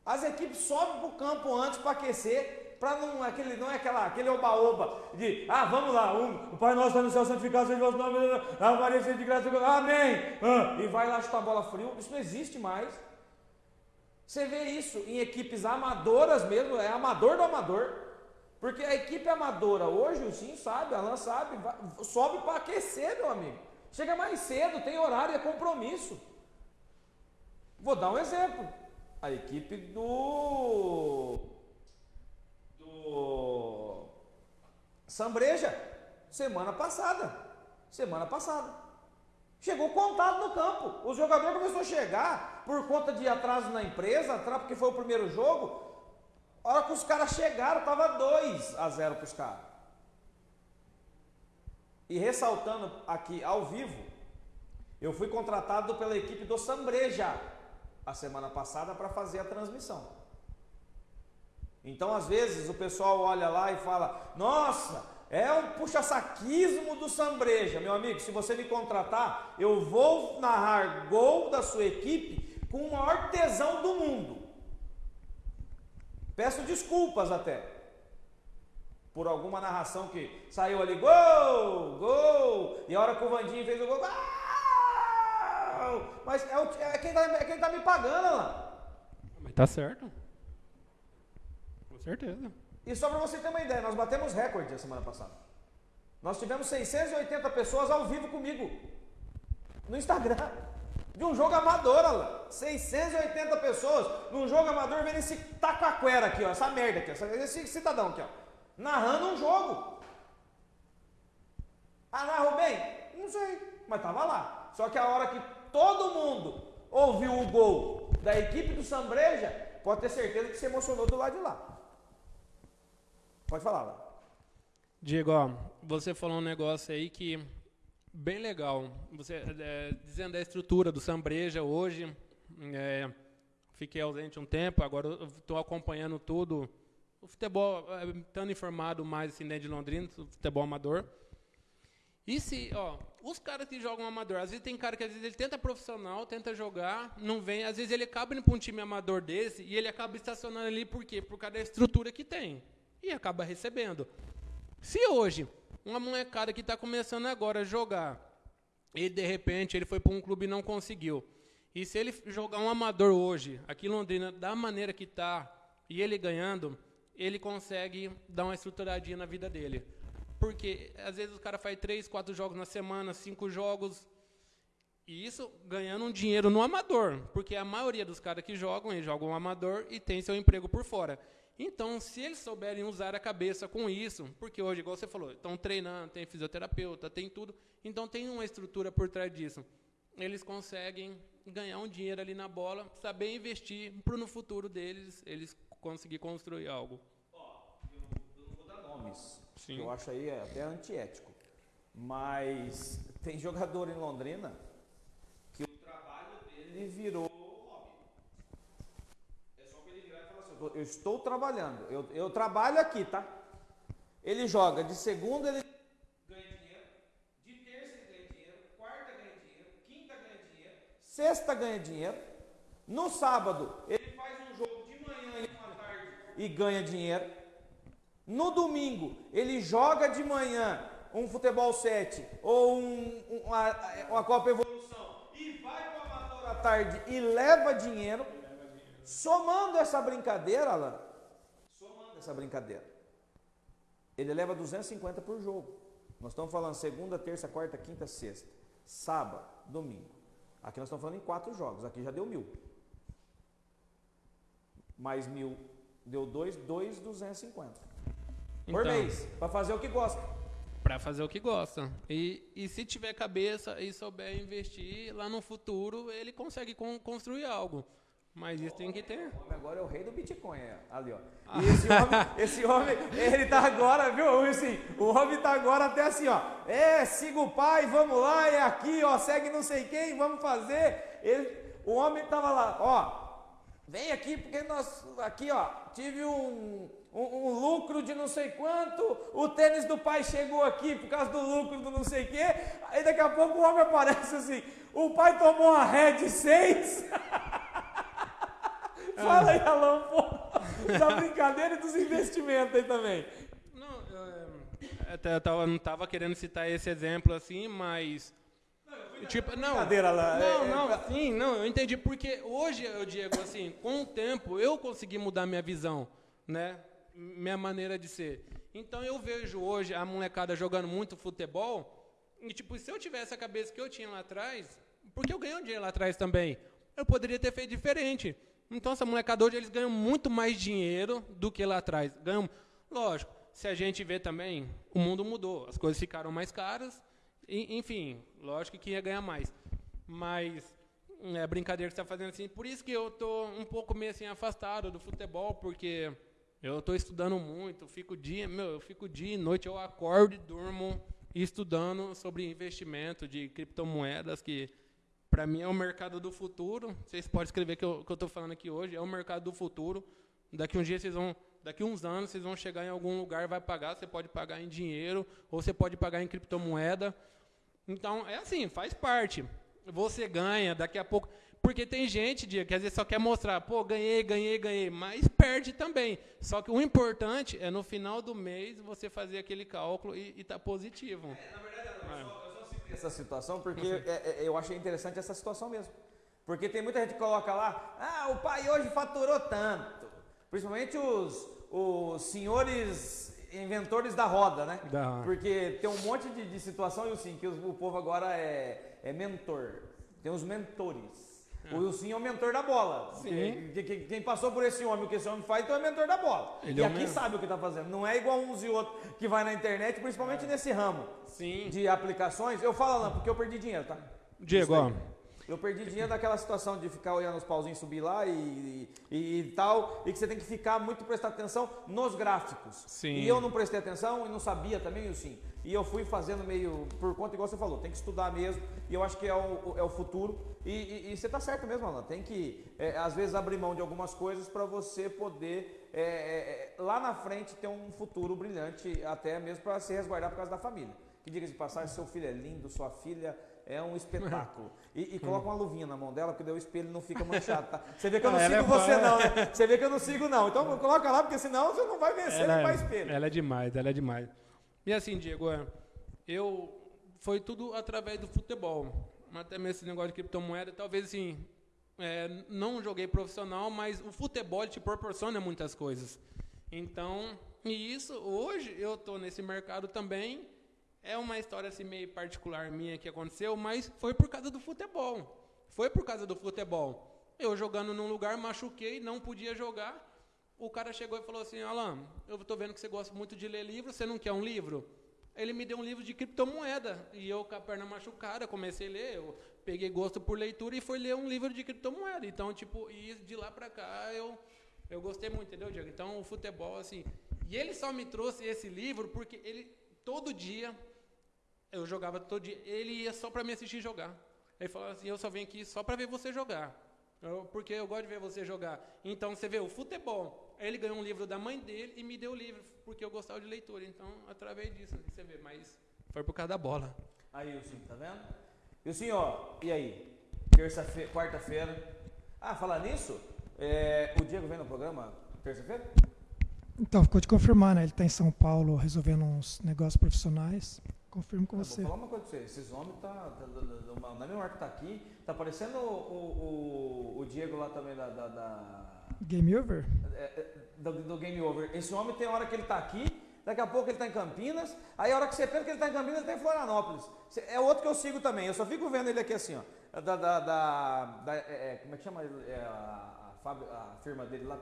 As equipes sobem para o campo antes para aquecer, para não aquele não é aquela aquele oba-oba de ah vamos lá um, o Pai Nosso está no céu santificado seja o vosso nome a Maria seja de graça amém. Ah, e vai lá chutar a bola frio isso não existe mais. Você vê isso em equipes amadoras mesmo é amador do amador. Porque a equipe amadora hoje o Sim sabe Alan sabe sobe para aquecer meu amigo. Chega mais cedo tem horário é compromisso. Vou dar um exemplo. A equipe do Sambreja, semana passada. Semana passada. Chegou contado no campo. O jogador começou a chegar por conta de atraso na empresa, porque foi o primeiro jogo. A hora que os caras chegaram, estava 2 a 0 para os caras. E ressaltando aqui ao vivo, eu fui contratado pela equipe do Sambreja a semana passada para fazer a transmissão. Então, às vezes, o pessoal olha lá e fala: Nossa, é um puxa-saquismo do Sambreja. Meu amigo, se você me contratar, eu vou narrar gol da sua equipe com o maior tesão do mundo. Peço desculpas até por alguma narração que saiu ali, gol, gol, e a hora que o Vandinho fez o gol! Mas é, o, é quem está é tá me pagando lá. Mas tá certo certeza. E só para você ter uma ideia, nós batemos recorde a semana passada. Nós tivemos 680 pessoas ao vivo comigo no Instagram. De um jogo amador, lá. 680 pessoas num jogo amador vendo esse taquaquera aqui, ó, essa merda aqui, esse cidadão aqui, ó, narrando um jogo. Ah, narrou bem? Não sei, mas tava lá. Só que a hora que todo mundo ouviu o gol da equipe do Sambreja, pode ter certeza que se emocionou do lado de lá. Pode falar, lá. Diego, ó, você falou um negócio aí que Bem legal. Você é, dizendo da estrutura do Sambreja hoje, é, fiquei ausente um tempo, agora estou acompanhando tudo. O futebol, é, estando informado mais assim, dentro de Londrina, futebol amador. E se, ó, os caras que jogam amador, às vezes tem cara que às vezes ele tenta profissional, tenta jogar, não vem, às vezes ele acaba indo para um time amador desse e ele acaba estacionando ali por quê? Por causa da estrutura que tem. E acaba recebendo. Se hoje uma molecada que está começando agora a jogar e de repente ele foi para um clube e não conseguiu. E se ele jogar um amador hoje, aqui em Londrina, da maneira que está, e ele ganhando, ele consegue dar uma estruturadinha na vida dele. Porque às vezes o cara faz três, quatro jogos na semana, cinco jogos, e isso ganhando um dinheiro no amador. Porque a maioria dos caras que jogam, eles jogam um amador e tem seu emprego por fora. Então, se eles souberem usar a cabeça com isso, porque hoje, igual você falou, estão treinando, tem fisioterapeuta, tem tudo, então tem uma estrutura por trás disso. Eles conseguem ganhar um dinheiro ali na bola, saber investir para no futuro deles, eles conseguir construir algo. Ó, eu, eu não vou dar nomes, Sim. eu acho aí até antiético, mas tem jogador em Londrina que o trabalho dele virou eu estou trabalhando, eu, eu trabalho aqui, tá? Ele joga de segunda, ele ganha dinheiro, de terça ele ganha dinheiro, quarta ganha dinheiro, quinta ganha dinheiro, sexta ganha dinheiro, no sábado ele faz um jogo de manhã e uma tarde e ganha dinheiro, no domingo ele joga de manhã um futebol 7 ou um, uma, uma Copa Evolução e vai para o amador à tarde e leva dinheiro, Somando essa brincadeira, Alan, somando essa brincadeira, ele leva 250 por jogo. Nós estamos falando segunda, terça, quarta, quinta, sexta, sábado, domingo. Aqui nós estamos falando em quatro jogos, aqui já deu mil. Mais mil, deu dois, dois, 250. Por então, mês, para fazer o que gosta. Para fazer o que gosta. E, e se tiver cabeça e souber investir, lá no futuro ele consegue construir algo. Mas isso tem que ter. Agora é o rei do Bitcoin, é, ali, ó. Ah. E esse homem, esse homem, ele tá agora, viu? Assim, o homem tá agora até assim, ó. É, siga o pai, vamos lá, é aqui, ó, segue não sei quem, vamos fazer. Ele, o homem tava lá, ó. Vem aqui porque nós, aqui, ó, tive um, um, um, lucro de não sei quanto, o tênis do pai chegou aqui por causa do lucro do não sei o quê. Aí daqui a pouco o homem aparece assim, o pai tomou uma Red 6. Fala aí, Alão, pô, da brincadeira e dos investimentos aí também. Não, eu, até eu tava, não estava querendo citar esse exemplo assim, mas. Não, tipo, não, brincadeira lá. Não, é, não, é, sim, não, eu entendi porque hoje, eu Diego, assim, com o tempo eu consegui mudar minha visão, né? Minha maneira de ser. Então eu vejo hoje a molecada jogando muito futebol, e tipo, se eu tivesse a cabeça que eu tinha lá atrás, porque eu ganhei um dinheiro lá atrás também, eu poderia ter feito diferente. Então, essa molecada hoje, eles ganham muito mais dinheiro do que lá atrás. Ganham, lógico, se a gente vê também, o mundo mudou, as coisas ficaram mais caras, e, enfim, lógico que ia ganhar mais. Mas é brincadeira que você está fazendo assim, por isso que eu estou um pouco meio assim afastado do futebol, porque eu estou estudando muito, fico dia, meu, eu fico dia e noite, eu acordo e durmo estudando sobre investimento de criptomoedas que para mim é o mercado do futuro. Vocês podem escrever que eu estou falando aqui hoje. É o mercado do futuro. Daqui um dia vocês vão, daqui uns anos vocês vão chegar em algum lugar, vai pagar. Você pode pagar em dinheiro ou você pode pagar em criptomoeda. Então é assim, faz parte. Você ganha daqui a pouco. Porque tem gente dia, que às vezes só quer mostrar, pô, ganhei, ganhei, ganhei, mas perde também. Só que o importante é no final do mês você fazer aquele cálculo e estar tá positivo. É, na verdade, é essa situação porque uhum. é, é, eu achei interessante essa situação mesmo. Porque tem muita gente que coloca lá, ah, o pai hoje faturou tanto. Principalmente os, os senhores inventores da roda, né? Da... Porque tem um monte de, de situação, e assim, que o, o povo agora é, é mentor. Tem os mentores. O Wilson é o mentor da bola. Sim. Quem, quem, passou por esse homem, o que esse homem faz, então é mentor da bola. Ele e é aqui sabe o que está fazendo. Não é igual uns e outros que vai na internet, principalmente é. nesse ramo Sim. de aplicações. Eu falo, não, porque eu perdi dinheiro, tá? Diego, ó, Eu perdi dinheiro naquela situação de ficar olhando os pauzinhos subir lá e, e, e, tal, e que você tem que ficar muito prestar atenção nos gráficos. Sim. E eu não prestei atenção e não sabia também, assim. E eu fui fazendo meio por conta, igual você falou, tem que estudar mesmo. E eu acho que é o, é o futuro. E, e, e você está certo mesmo, Alan. Tem que, é, às vezes, abrir mão de algumas coisas para você poder, é, é, é, lá na frente, ter um futuro brilhante, até mesmo para se resguardar por causa da família. Que diga de passagem, seu filho é lindo, sua filha é um espetáculo. E, e coloca uma luvinha na mão dela, porque daí o espelho não fica manchado, tá? Você vê que eu não ela sigo é você não, né? Você vê que eu não sigo não. Então coloca lá, porque senão você não vai vencer Ela, nem mais espelho. ela é demais, ela é demais. E assim, Diego, é, eu foi tudo através do futebol. Até mesmo esse negócio de criptomoeda, talvez assim, é, não joguei profissional, mas o futebol te proporciona muitas coisas. Então, e isso, hoje eu estou nesse mercado também. É uma história assim meio particular minha que aconteceu, mas foi por causa do futebol. Foi por causa do futebol. Eu jogando num lugar, machuquei, não podia jogar. O cara chegou e falou assim: Alan, eu tô vendo que você gosta muito de ler livro, você não quer um livro? Ele me deu um livro de criptomoeda. E eu, com a perna machucada, comecei a ler. Eu peguei gosto por leitura e fui ler um livro de criptomoeda. Então, tipo, e de lá pra cá eu, eu gostei muito, entendeu, Diego? Então, o futebol, assim. E ele só me trouxe esse livro porque ele, todo dia, eu jogava todo dia, ele ia só pra me assistir jogar. Ele falava assim: eu só venho aqui só pra ver você jogar. Porque eu gosto de ver você jogar. Então você vê o futebol. Aí Ele ganhou um livro da mãe dele e me deu o livro, porque eu gostava de leitura. Então, através disso, você vê. Mas foi por causa da bola. Aí, Wilson, tá vendo? E o senhor, e aí? Terça-feira, quarta-feira. Ah, falar nisso, é, o Diego vem no programa terça-feira? Então, ficou de confirmar, né? Ele está em São Paulo resolvendo uns negócios profissionais. Confirmo com Eu você. Vou falar uma coisa pra você, esses homens tá, tá, tá- na mesma hora que tá aqui, tá parecendo o, o, o Diego lá também da, da- da- Game over? é, é, do, do Game Over. Esse homem tem hora que ele tá aqui, daqui a pouco ele tá em Campinas, aí a hora que você pensa que ele tá em Campinas, ele tá em Florianópolis. É outro que eu sigo também, eu só fico vendo ele aqui assim, ó. Da, da, da- da- é, é, como é que chama? É, a, a a firma dele lá,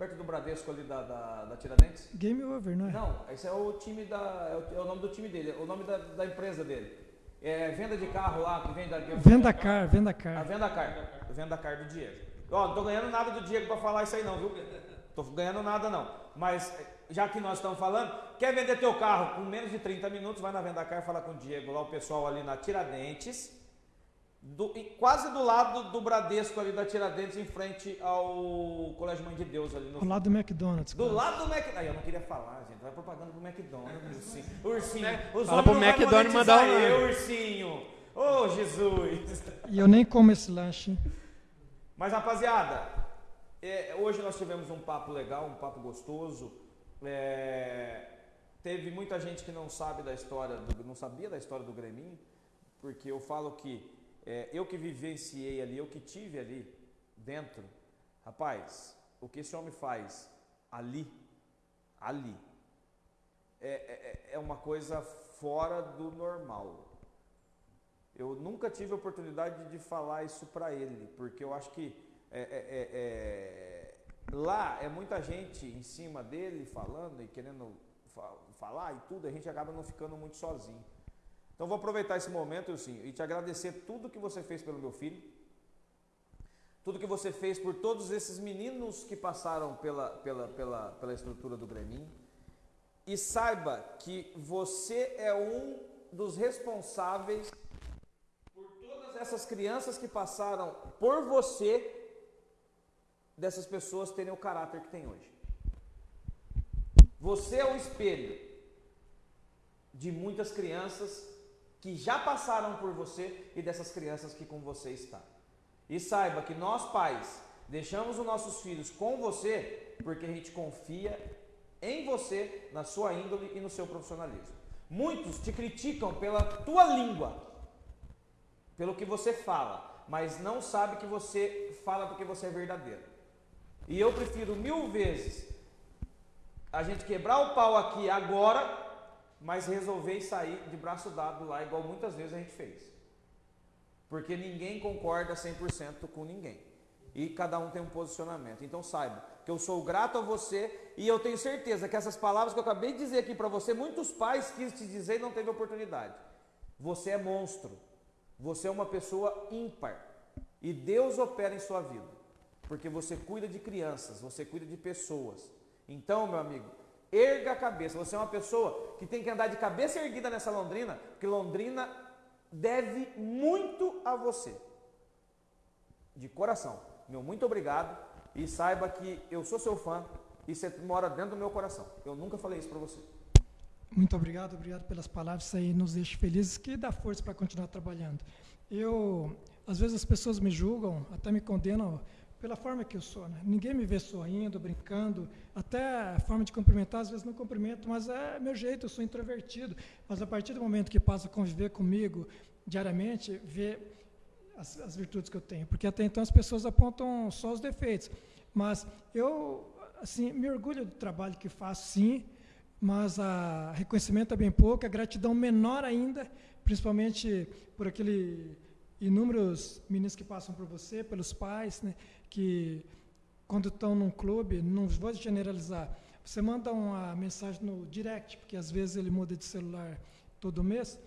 perto do Bradesco ali da, da, da Tiradentes? Game over, não é? Não, esse é o time da. É o, é o nome do time dele, é o nome da, da empresa dele. É venda de carro lá, que vem da. Venda car, venda A car. venda car. A venda car do Diego. Ó, não tô ganhando nada do Diego pra falar isso aí não, viu? Tô ganhando nada não. Mas já que nós estamos falando, quer vender teu carro com menos de 30 minutos, vai na venda car falar com o Diego, lá o pessoal ali na Tiradentes. Do- quase do lado do Bradesco ali da Tiradentes, em frente ao Colégio Mãe de Deus ali no Ao lado do McDonald's. do quase. lado do McDonald's. Aí eu não queria falar, gente. Vai propaganda do McDonald's. Ursinho. Ursinho. Os Fala pro McDonald's mandar um- eu, ursinho. Ô, Jesus. E eu nem como esse lanche. Mas, rapaziada, é, hoje nós tivemos um papo legal, um papo gostoso. É, teve muita gente que não sabe da história, do- não sabia da história do Greminho, porque eu falo que é, eu que vivenciei ali, eu que tive ali dentro, rapaz, o que esse homem faz ali, ali, é, é, é uma coisa fora do normal. Eu nunca tive a oportunidade de falar isso para ele, porque eu acho que é, é, é, é, lá é muita gente em cima dele falando e querendo fa- falar e tudo, a gente acaba não ficando muito sozinho. Então vou aproveitar esse momento assim, e te agradecer tudo que você fez pelo meu filho, tudo que você fez por todos esses meninos que passaram pela, pela, pela, pela estrutura do Greminho. E saiba que você é um dos responsáveis por todas essas crianças que passaram por você, dessas pessoas terem o caráter que tem hoje. Você é o espelho de muitas crianças que já passaram por você e dessas crianças que com você está. E saiba que nós pais deixamos os nossos filhos com você porque a gente confia em você, na sua índole e no seu profissionalismo. Muitos te criticam pela tua língua, pelo que você fala, mas não sabe que você fala porque você é verdadeiro. E eu prefiro mil vezes a gente quebrar o pau aqui agora, mas resolver e sair de braço dado lá, igual muitas vezes a gente fez. Porque ninguém concorda 100% com ninguém. E cada um tem um posicionamento. Então saiba que eu sou grato a você e eu tenho certeza que essas palavras que eu acabei de dizer aqui para você, muitos pais quis te dizer e não teve oportunidade. Você é monstro. Você é uma pessoa ímpar e Deus opera em sua vida, porque você cuida de crianças, você cuida de pessoas. Então, meu amigo, erga a cabeça. Você é uma pessoa que tem que andar de cabeça erguida nessa Londrina, porque Londrina deve muito a você. De coração. Meu muito obrigado e saiba que eu sou seu fã e você mora dentro do meu coração. Eu nunca falei isso para você. Muito obrigado, obrigado pelas palavras, isso aí nos deixa felizes, que dá força para continuar trabalhando. Eu, às vezes as pessoas me julgam, até me condenam pela forma que eu sou. Né? Ninguém me vê sorrindo, brincando, até a forma de cumprimentar, às vezes não cumprimento, mas é meu jeito, eu sou introvertido. Mas a partir do momento que passa a conviver comigo diariamente, vê as, as virtudes que eu tenho, porque até então as pessoas apontam só os defeitos. Mas eu, assim, me orgulho do trabalho que faço, sim, mas a reconhecimento é bem pouco, a gratidão menor ainda, principalmente por aquele inúmeros meninos que passam por você, pelos pais, né, que quando estão num clube, não vou generalizar, você manda uma mensagem no direct, porque às vezes ele muda de celular todo mês,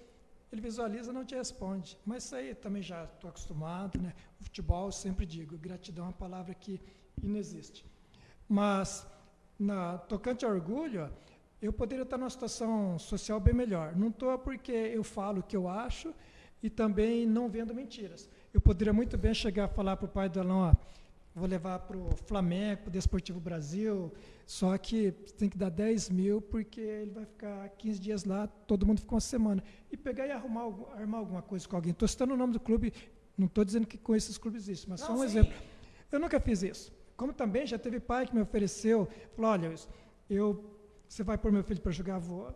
ele visualiza não te responde. Mas isso aí também já estou acostumado, né? O futebol, eu sempre digo, gratidão é uma palavra que inexiste. Mas, na tocante ao orgulho, eu poderia estar numa situação social bem melhor. Não estou porque eu falo o que eu acho e também não vendo mentiras. Eu poderia muito bem chegar a falar para o pai do Alão, ó, vou levar para o Flamengo, para o Desportivo Brasil, só que tem que dar 10 mil porque ele vai ficar 15 dias lá, todo mundo fica uma semana. E pegar e arrumar, armar alguma coisa com alguém. Estou citando o nome do clube, não estou dizendo que com esses clubes existe, mas não, só um sim. exemplo. Eu nunca fiz isso. Como também já teve pai que me ofereceu, falou, olha, eu você vai pôr meu filho para jogar vou.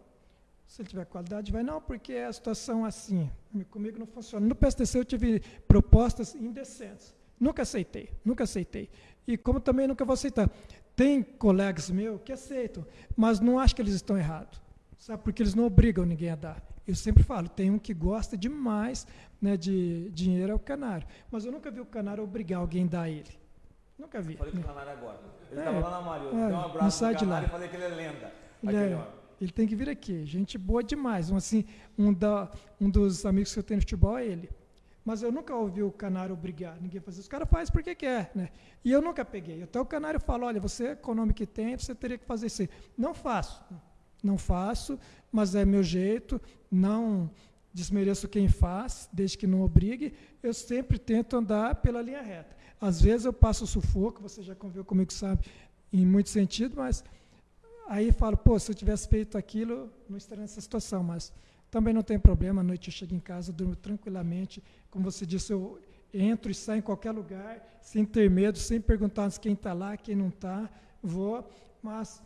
Se ele tiver qualidade, vai. Não, porque é a situação assim. Comigo não funciona. No PSTC eu tive propostas indecentes. Nunca aceitei, nunca aceitei. E como também nunca vou aceitar. Tem colegas meus que aceitam, mas não acho que eles estão errados. Sabe? Porque eles não obrigam ninguém a dar. Eu sempre falo, tem um que gosta demais né, de dinheiro, é o canário. Mas eu nunca vi o canário obrigar alguém a dar a ele. Nunca vi. falei com o canário agora. Ele estava é, lá na Mario. É, deu um abraço no canário e falei que ele é lenda. Ele, é, ele tem que vir aqui. Gente boa demais. Um, assim, um, da, um dos amigos que eu tenho no futebol é ele. Mas eu nunca ouvi o canário obrigar ninguém fazer isso. O cara faz porque quer. Né? E eu nunca peguei. Até o canário fala: olha, você é o nome que tem, você teria que fazer isso. Não faço. Não faço, mas é meu jeito. Não desmereço quem faz, desde que não obrigue. Eu sempre tento andar pela linha reta. Às vezes eu passo sufoco, você já conviveu comigo, sabe, em muito sentido, mas Aí falo, pô, se eu tivesse feito aquilo, não estaria nessa situação, mas também não tem problema, à noite eu chego em casa, durmo tranquilamente, como você disse, eu entro e saio em qualquer lugar, sem ter medo, sem perguntar quem está lá, quem não está, vou, mas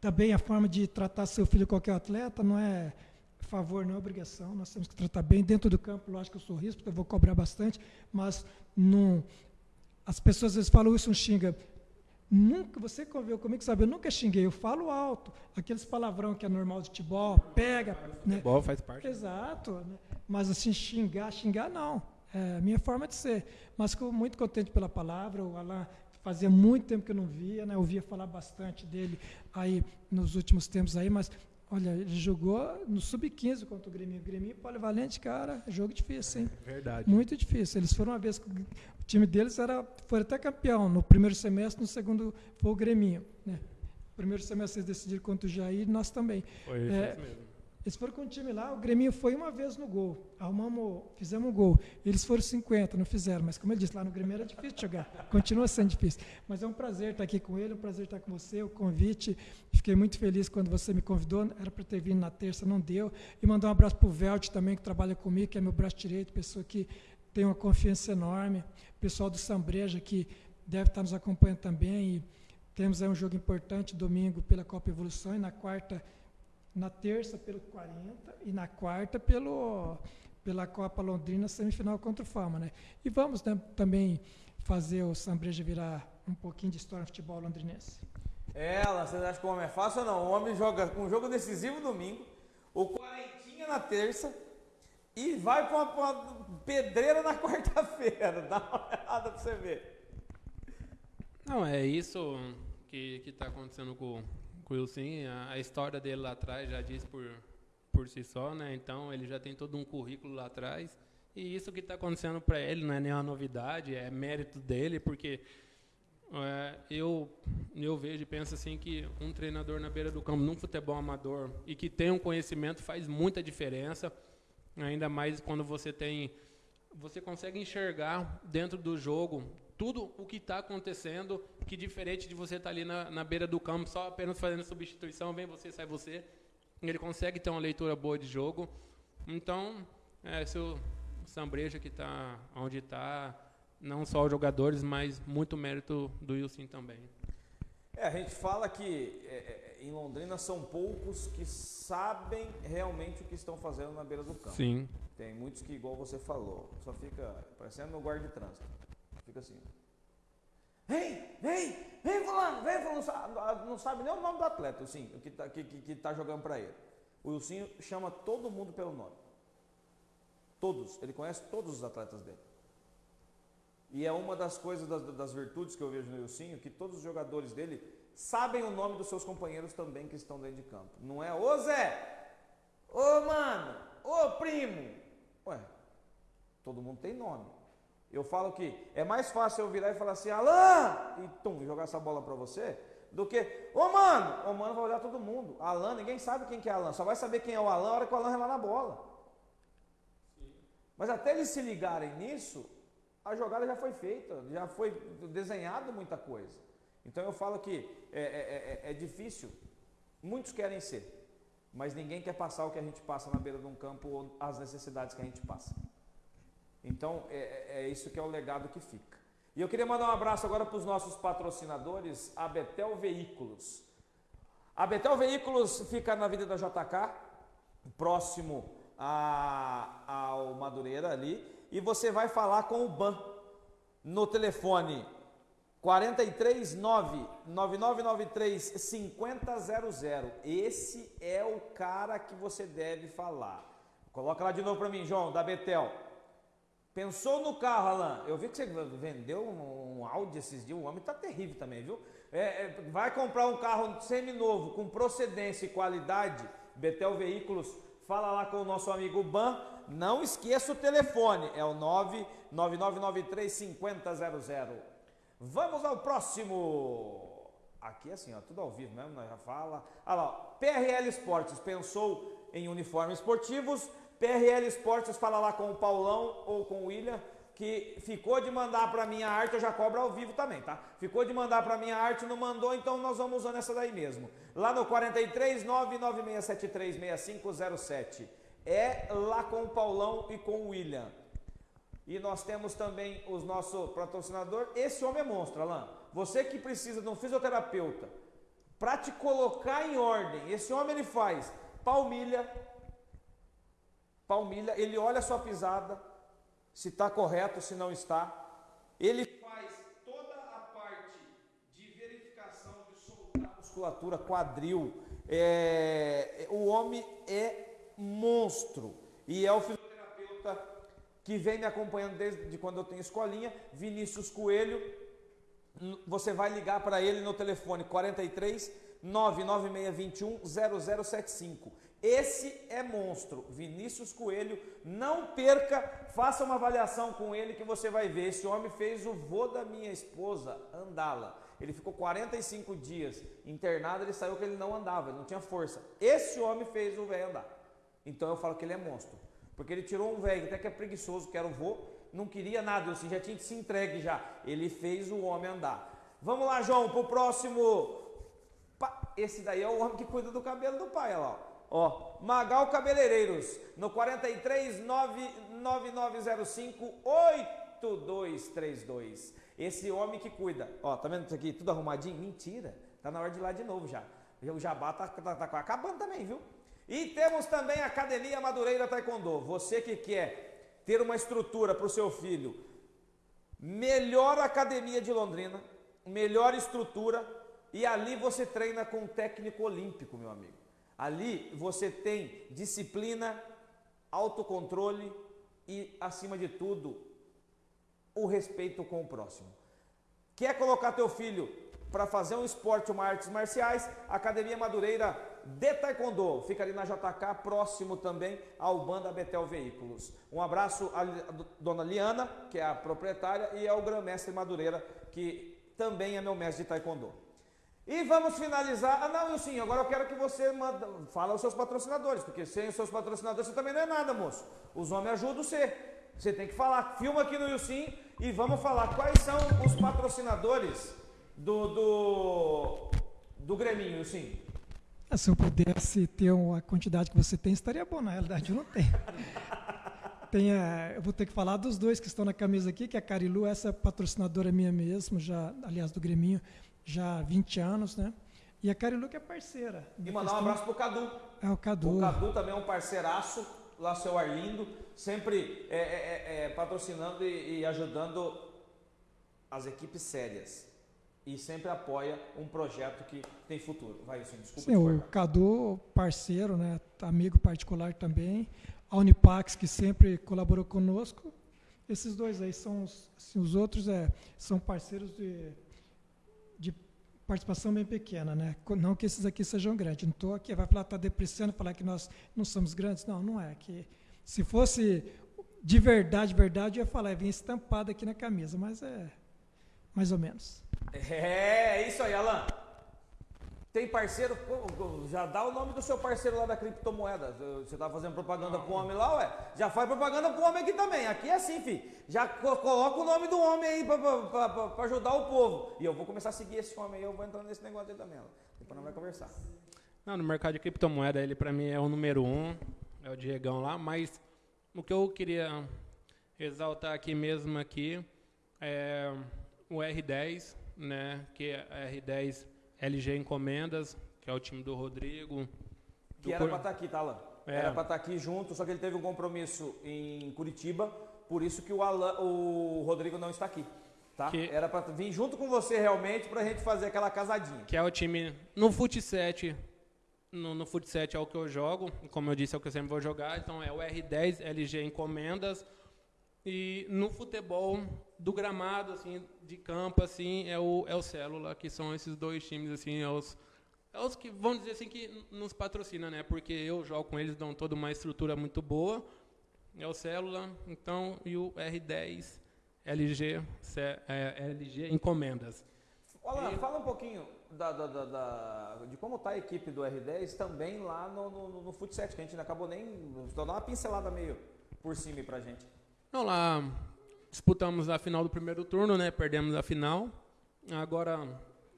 também a forma de tratar seu filho qualquer atleta não é favor, não é obrigação, nós temos que tratar bem dentro do campo, lógico que eu sou risco, porque eu vou cobrar bastante, mas não, as pessoas às vezes falam isso, não xinga, Nunca, você conviveu comigo, sabe, eu nunca xinguei, eu falo alto. Aqueles palavrão que é normal de futebol, pega. Né? Futebol faz parte. Exato. Né? Mas assim, xingar, xingar não. É a minha forma de ser. Mas fico muito contente pela palavra. O Alain fazia muito tempo que eu não via, né? Eu ouvia falar bastante dele aí nos últimos tempos aí, mas Olha, ele jogou no sub-15 contra o Grêmio. O Grêmio polivalente, cara, jogo difícil, hein? Verdade. Muito difícil. Eles foram uma vez, o time deles era, foi até campeão no primeiro semestre, no segundo foi o Grêmio. Né? No primeiro semestre eles decidiram contra o Jair, nós também. Foi é, isso mesmo. Eles foram com o time lá, o Grêmio foi uma vez no gol. Arrumamos, fizemos um gol. Eles foram 50, não fizeram. Mas como ele disse, lá no Grêmio era difícil jogar. Continua sendo difícil. Mas é um prazer estar aqui com ele, é um prazer estar com você, o convite. Fiquei muito feliz quando você me convidou. Era para ter vindo na terça, não deu. E mandar um abraço para o Velt também, que trabalha comigo, que é meu braço direito, pessoa que tem uma confiança enorme. Pessoal do Sambreja, que deve estar nos acompanhando também. E temos aí um jogo importante domingo pela Copa Evolução e na quarta na terça pelo 40 e na quarta pelo, pela Copa Londrina, semifinal contra o Fama. Né? E vamos né, também fazer o Sambreja virar um pouquinho de história no futebol londrinense. É, vocês acham que o homem é fácil ou não? O homem joga um jogo decisivo domingo, o quarentinha na terça e vai para uma, uma, pedreira na quarta-feira. Dá uma olhada para você ver. Não, é isso que está acontecendo com, Will sim, a, história dele lá atrás já diz por, por si só, né? Então ele já tem todo um currículo lá atrás E isso que está acontecendo para ele não é nenhuma novidade, é mérito dele, porque é, eu, eu vejo e penso assim que um treinador na beira do campo, num futebol amador, e que tem um conhecimento, faz muita diferença, ainda mais quando você tem. Você consegue enxergar dentro do jogo tudo o que está acontecendo, que diferente de você estar tá ali na, na beira do campo, só apenas fazendo substituição, vem você, sai você. Ele consegue ter uma leitura boa de jogo. Então, é, se o Sambreja que está onde está, não só os jogadores, mas muito mérito do Wilson também. É, a gente fala que é, é, em Londrina são poucos que sabem realmente o que estão fazendo na beira do campo. Sim. Tem muitos que, igual você falou, só fica parecendo meu guarda de trânsito. Fica assim. Vem, vem, vem fulano, vem fulano, não sabe, nem o nome do atleta, assim, que está que, que, que tá jogando para ele. O Wilson chama todo mundo pelo nome. Todos, ele conhece todos os atletas dele. E é uma das coisas, das, das virtudes que eu vejo no Ilcinho, que todos os jogadores dele sabem o nome dos seus companheiros também que estão dentro de campo. Não é, ô Zé, ô mano, ô primo. Ué, todo mundo tem nome. Eu falo que é mais fácil eu virar e falar assim, Alain, e tum, jogar essa bola para você, do que, ô mano, o mano vai olhar todo mundo. Alan, ninguém sabe quem que é Alan, só vai saber quem é o Alan na hora que o Alan relar na bola. Mas até eles se ligarem nisso, a jogada já foi feita, já foi desenhado muita coisa. Então eu falo que é, é, é, é difícil, muitos querem ser, mas ninguém quer passar o que a gente passa na beira de um campo ou as necessidades que a gente passa. Então é, é, é isso que é o legado que fica. E eu queria mandar um abraço agora para os nossos patrocinadores, a Betel Veículos. A Betel Veículos fica na Vida da JK, próximo a, ao Madureira ali e você vai falar com o BAN no telefone 439 9993 5000. Esse é o cara que você deve falar. Coloca lá de novo para mim, João, da Betel. Pensou no carro, Alan? Eu vi que você vendeu um, Audi esses dias. O homem tá terrível também, viu? É, é, vai comprar um carro semi-novo, com procedência e qualidade. Betel Veículos, fala lá com o nosso amigo Ban não esqueça o telefone, é o 999935000. Vamos ao próximo. Aqui é assim, ó, tudo ao vivo mesmo, nós já fala. Olha lá, PRL Esportes pensou em uniformes esportivos. PRL Esportes fala lá com o Paulão ou com o William que ficou de mandar para minha arte, eu já cobro ao vivo também, tá? Ficou de mandar para minha arte, não mandou, então nós vamos usando essa daí mesmo. Lá no 43 99673 6507 é lá com o Paulão e com o William. E nós temos também o nosso patrocinador. Esse homem é monstro, Alain. Você que precisa de um fisioterapeuta para te colocar em ordem. Esse homem ele faz palmilha, palmilha, ele olha a sua pisada, se está correto, se não está. Ele faz toda a parte de verificação de soltar musculatura, quadril. É, o homem é monstro. E é o fisioterapeuta que vem me acompanhando desde quando eu tenho escolinha, Vinícius Coelho. Você vai ligar para ele no telefone 43 99621 0075. Esse é monstro, Vinícius Coelho. Não perca, faça uma avaliação com ele que você vai ver. Esse homem fez o vô da minha esposa andá-la. Ele ficou 45 dias internado, ele saiu que ele não andava, ele não tinha força. Esse homem fez o velho andar. Então eu falo que ele é monstro. Porque ele tirou um velho até que é preguiçoso, que era o vô, não queria nada, assim, já tinha se entregue já. Ele fez o homem andar. Vamos lá, João, pro próximo. Esse daí é o homem que cuida do cabelo do pai, olha lá. Ó, Magal Cabeleireiros, no 43 9905 8232. Esse homem que cuida. Ó, tá vendo isso aqui tudo arrumadinho? Mentira. Tá na hora de ir lá de novo já. O jabá tá, tá, tá acabando também, viu? E temos também a Academia Madureira Taekwondo. Você que quer ter uma estrutura para o seu filho, melhor academia de Londrina, melhor estrutura, e ali você treina com um técnico olímpico, meu amigo. Ali você tem disciplina, autocontrole e, acima de tudo, o respeito com o próximo. Quer colocar teu filho para fazer um esporte, uma artes marciais? Academia Madureira de Taekwondo. Fica ali na JK, próximo também ao Banda Betel Veículos. Um abraço à dona Liana, que é a proprietária, e ao Grão-Mestre Madureira, que também é meu mestre de Taekwondo. E vamos finalizar. Ah, não, sim, agora eu quero que você manda, fala aos seus patrocinadores, porque sem os seus patrocinadores você também não é nada, moço. Os homens ajudam você. Você tem que falar. Filma aqui no Yusim e vamos falar quais são os patrocinadores do, do, do Greminho, sim. Ah, se eu pudesse ter a quantidade que você tem, estaria bom. Na realidade, eu não tenho. tem a, eu vou ter que falar dos dois que estão na camisa aqui, que é a Carilu, essa patrocinadora minha mesmo, já, aliás, do Greminho, já há 20 anos, né? E a Carilu que é parceira. E mandar um abraço pro Cadu. É o Cadu. O Cadu também é um parceiraço, lá seu Arlindo, sempre é, é, é, é patrocinando e, e ajudando as equipes sérias e sempre apoia um projeto que tem futuro. Vai, sim, desculpa. Sim, o Cadu, parceiro, né, amigo particular também. A Unipax, que sempre colaborou conosco. Esses dois aí são os, assim, os outros é, são parceiros de participação bem pequena, né? Não que esses aqui sejam grandes. Não estou aqui, vai falar, está depreciando, falar que nós não somos grandes. Não, não é. Que se fosse de verdade, verdade, eu ia falar, vinha estampado aqui na camisa, mas é mais ou menos. É, é isso aí, Alan. Tem parceiro, já dá o nome do seu parceiro lá da criptomoeda. Você tá fazendo propaganda pro homem lá, ué? Já faz propaganda pro homem aqui também. Aqui é assim, fi. Já coloca o nome do homem aí pra, pra, pra, pra, ajudar o povo. E eu vou começar a seguir esse homem aí, eu vou entrando nesse negócio aí também. Depois nós vamos conversar. Não, no mercado de criptomoeda, ele para mim é o número um, é o Diegão lá, mas o que eu queria exaltar aqui mesmo aqui é o R10, né, que é a R10 LG Encomendas, que é o time do Rodrigo. Que era para estar tá aqui, tá, Alan? É. Era para estar tá aqui junto, só que ele teve um compromisso em Curitiba, por isso que o, Alan, o Rodrigo não está aqui. Tá? Que... Era para vir junto com você realmente para a gente fazer aquela casadinha. Que é o time no Fut 7. No, no Fut 7 é o que eu jogo, como eu disse, é o que eu sempre vou jogar. Então é o R10 LG Encomendas. E no futebol do gramado, assim, de campo, assim, é o, é o Célula, que são esses dois times, assim, é os, é os que, vamos dizer assim, que nos patrocina, né? Porque eu jogo com eles, dão toda uma estrutura muito boa. É o Célula, então, e o R10 LG, é, LG Encomendas. Olá, e... fala um pouquinho da, da, da, da de como está a equipe do R10 também lá no, no, no Fut 7, que a gente não acabou nem. Só dar uma pincelada meio por cima para gente. Não, lá disputamos a final do primeiro turno, né? Perdemos a final. Agora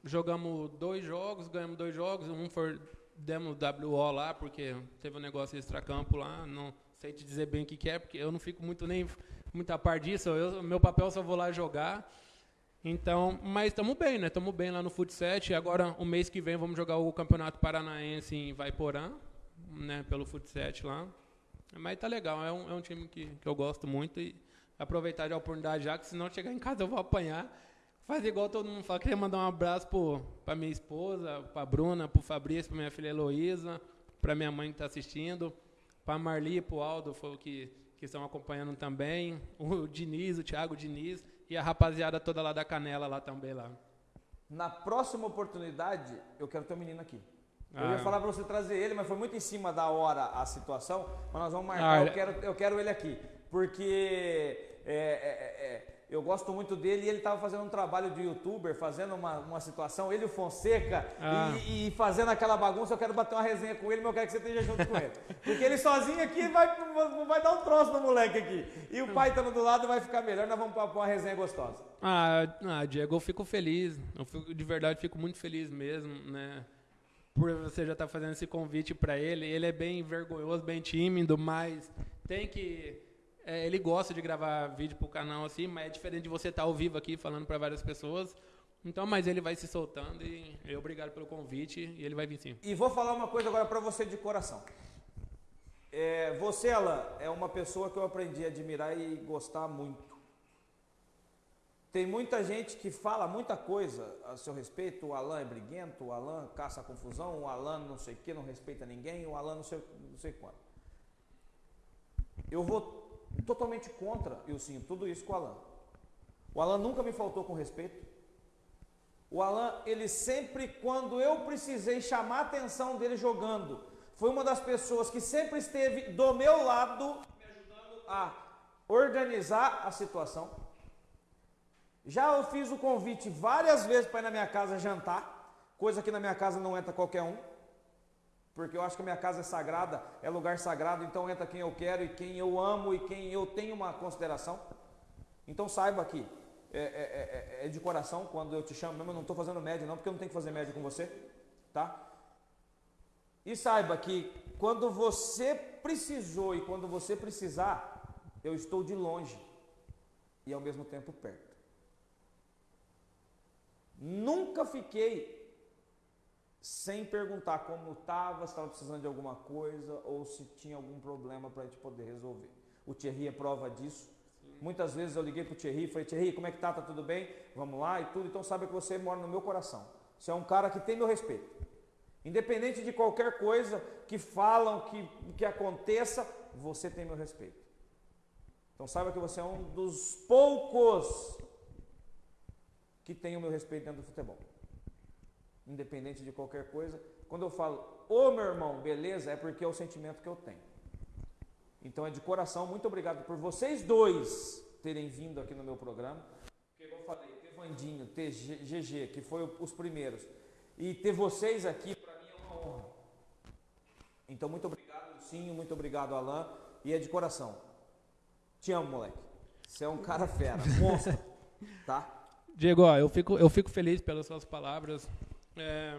jogamos dois jogos, ganhamos dois jogos. Um foi demos WO lá, porque teve um negócio extra-campo lá. Não sei te dizer bem o que, que é, porque eu não fico muito nem muita par disso. Eu, meu papel só vou lá jogar. Então, mas estamos bem, né? Estamos bem lá no Fut 7. Agora, o mês que vem, vamos jogar o Campeonato Paranaense em Vaiporã, né? Pelo Fut 7 lá. Mas tá legal, é um, é um time que, que eu gosto muito e aproveitar a oportunidade já, que se não chegar em casa eu vou apanhar. Fazer igual todo mundo fala. Queria mandar um abraço para minha esposa, para Bruna, para o Fabrício, para minha filha Heloísa, para minha mãe que está assistindo, para Marli e para o Aldo, foi o que, que estão acompanhando também, o Diniz, o Thiago Diniz e a rapaziada toda lá da Canela lá também lá. Na próxima oportunidade, eu quero ter um menino aqui. Eu ia ah. falar para você trazer ele, mas foi muito em cima da hora a situação. Mas nós vamos marcar, ah, eu, quero, eu quero ele aqui. Porque é, é, é, é eu gosto muito dele e ele estava fazendo um trabalho de youtuber, fazendo uma, uma situação, ele o Fonseca, ah. e, e, fazendo aquela bagunça. Eu quero bater uma resenha com ele, mas eu quero que você esteja junto com ele. Porque ele sozinho aqui vai, vai dar um troço no moleque aqui. E o pai estando do lado vai ficar melhor, nós vamos para uma resenha gostosa. Ah, ah, Diego, eu fico feliz. Eu fico, de verdade, fico muito feliz mesmo, né? Por você já estar tá fazendo esse convite para ele. Ele é bem vergonhoso, bem tímido, mas tem que. É, ele gosta de gravar vídeo para o canal assim, mas é diferente de você estar tá ao vivo aqui falando para várias pessoas. Então, mas ele vai se soltando e eu obrigado pelo convite e ele vai vir sim. E vou falar uma coisa agora para você de coração. É, você, Alan, é uma pessoa que eu aprendi a admirar e gostar muito. Tem muita gente que fala muita coisa a seu respeito. O Alan é briguento, o Alan caça a confusão, o Alan não sei o que, não respeita ninguém, o Alan não sei, não sei quanto. Eu vou totalmente contra, eu sim, tudo isso com o Alan. O Alan nunca me faltou com respeito. O Alan, ele sempre, quando eu precisei chamar a atenção dele jogando, foi uma das pessoas que sempre esteve do meu lado, me ajudando a organizar a situação. Já eu fiz o convite várias vezes para ir na minha casa jantar, coisa que na minha casa não entra qualquer um, porque eu acho que a minha casa é sagrada, é lugar sagrado, então entra quem eu quero e quem eu amo e quem eu tenho uma consideração. Então saiba que é, é, é, é de coração quando eu te chamo, mesmo eu não estou fazendo média não, porque eu não tenho que fazer média com você, tá? E saiba que quando você precisou e quando você precisar, eu estou de longe e ao mesmo tempo perto. Nunca fiquei sem perguntar como estava, se estava precisando de alguma coisa ou se tinha algum problema para a gente poder resolver. O Thierry é prova disso. Sim. Muitas vezes eu liguei para o Thierry e falei, Thierry, como é que tá? Tá tudo bem? Vamos lá e tudo. Então sabe que você mora no meu coração. Você é um cara que tem meu respeito. Independente de qualquer coisa que falam, que, que aconteça, você tem meu respeito. Então saiba que você é um dos poucos que tem o meu respeito dentro do futebol. Independente de qualquer coisa. Quando eu falo, ô meu irmão, beleza, é porque é o sentimento que eu tenho. Então é de coração, muito obrigado por vocês dois terem vindo aqui no meu programa. Porque, como eu falei, ter Vandinho, ter GG, que foi os primeiros, e ter vocês aqui, para mim é uma honra. Então, muito obrigado, Lucinho, muito obrigado, Alain, e é de coração. Te amo, moleque. Você é um cara fera, monstro, tá? Diego, ó, eu, fico, eu fico feliz pelas suas palavras. É,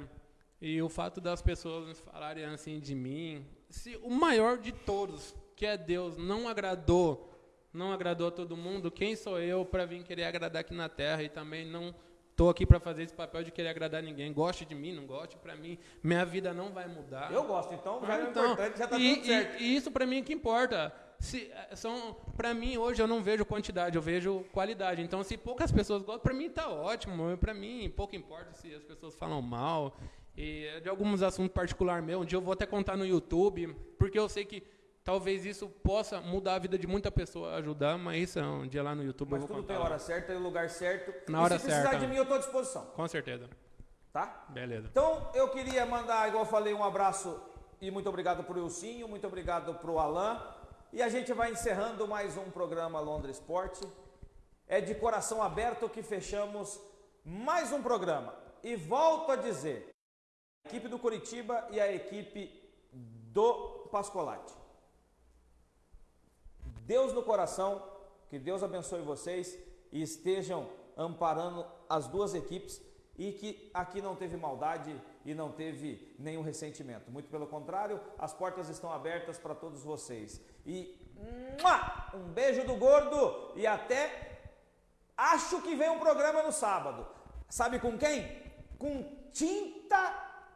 e o fato das pessoas falarem assim de mim. Se o maior de todos, que é Deus, não agradou, não agradou a todo mundo, quem sou eu para vir querer agradar aqui na terra e também não estou aqui para fazer esse papel de querer agradar ninguém. Goste de mim, não goste, para mim, minha vida não vai mudar. Eu gosto, então já é então, importante, já está tudo certo. E, e isso para mim é que importa. Se, eh, são para mim hoje eu não vejo quantidade, eu vejo qualidade. Então se poucas pessoas gostam, para mim está ótimo. Para mim pouco importa se as pessoas falam mal. E de alguns assuntos particular meu, um dia eu vou até contar no YouTube, porque eu sei que talvez isso possa mudar a vida de muita pessoa, ajudar, mas isso é um dia lá no YouTube mas eu vou tudo contar. tem hora certa e lugar certo. Na hora se certa. Se precisar de mim, eu estou à disposição. Com certeza. Tá? Beleza. Então, eu queria mandar, igual eu falei, um abraço e muito obrigado para o Ilcinho, muito obrigado para o Alain. E a gente vai encerrando mais um programa Londres Esporte. É de coração aberto que fechamos mais um programa. E volto a dizer, a equipe do Curitiba e a equipe do Pascolati. Deus no coração, que Deus abençoe vocês e estejam amparando as duas equipes e que aqui não teve maldade e não teve nenhum ressentimento. Muito pelo contrário, as portas estão abertas para todos vocês. E um beijo do gordo e até acho que vem um programa no sábado. Sabe com quem? Com tinta,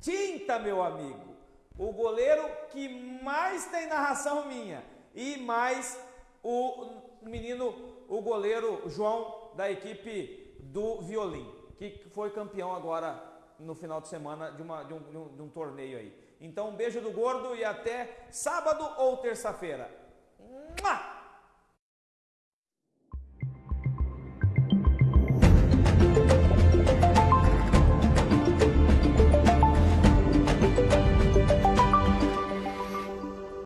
tinta, meu amigo. O goleiro que mais tem narração minha e mais o menino, o goleiro João da equipe do violino que foi campeão agora no final de semana de, uma, de, um, de, um, de um torneio aí. Então, um beijo do gordo e até sábado ou terça-feira.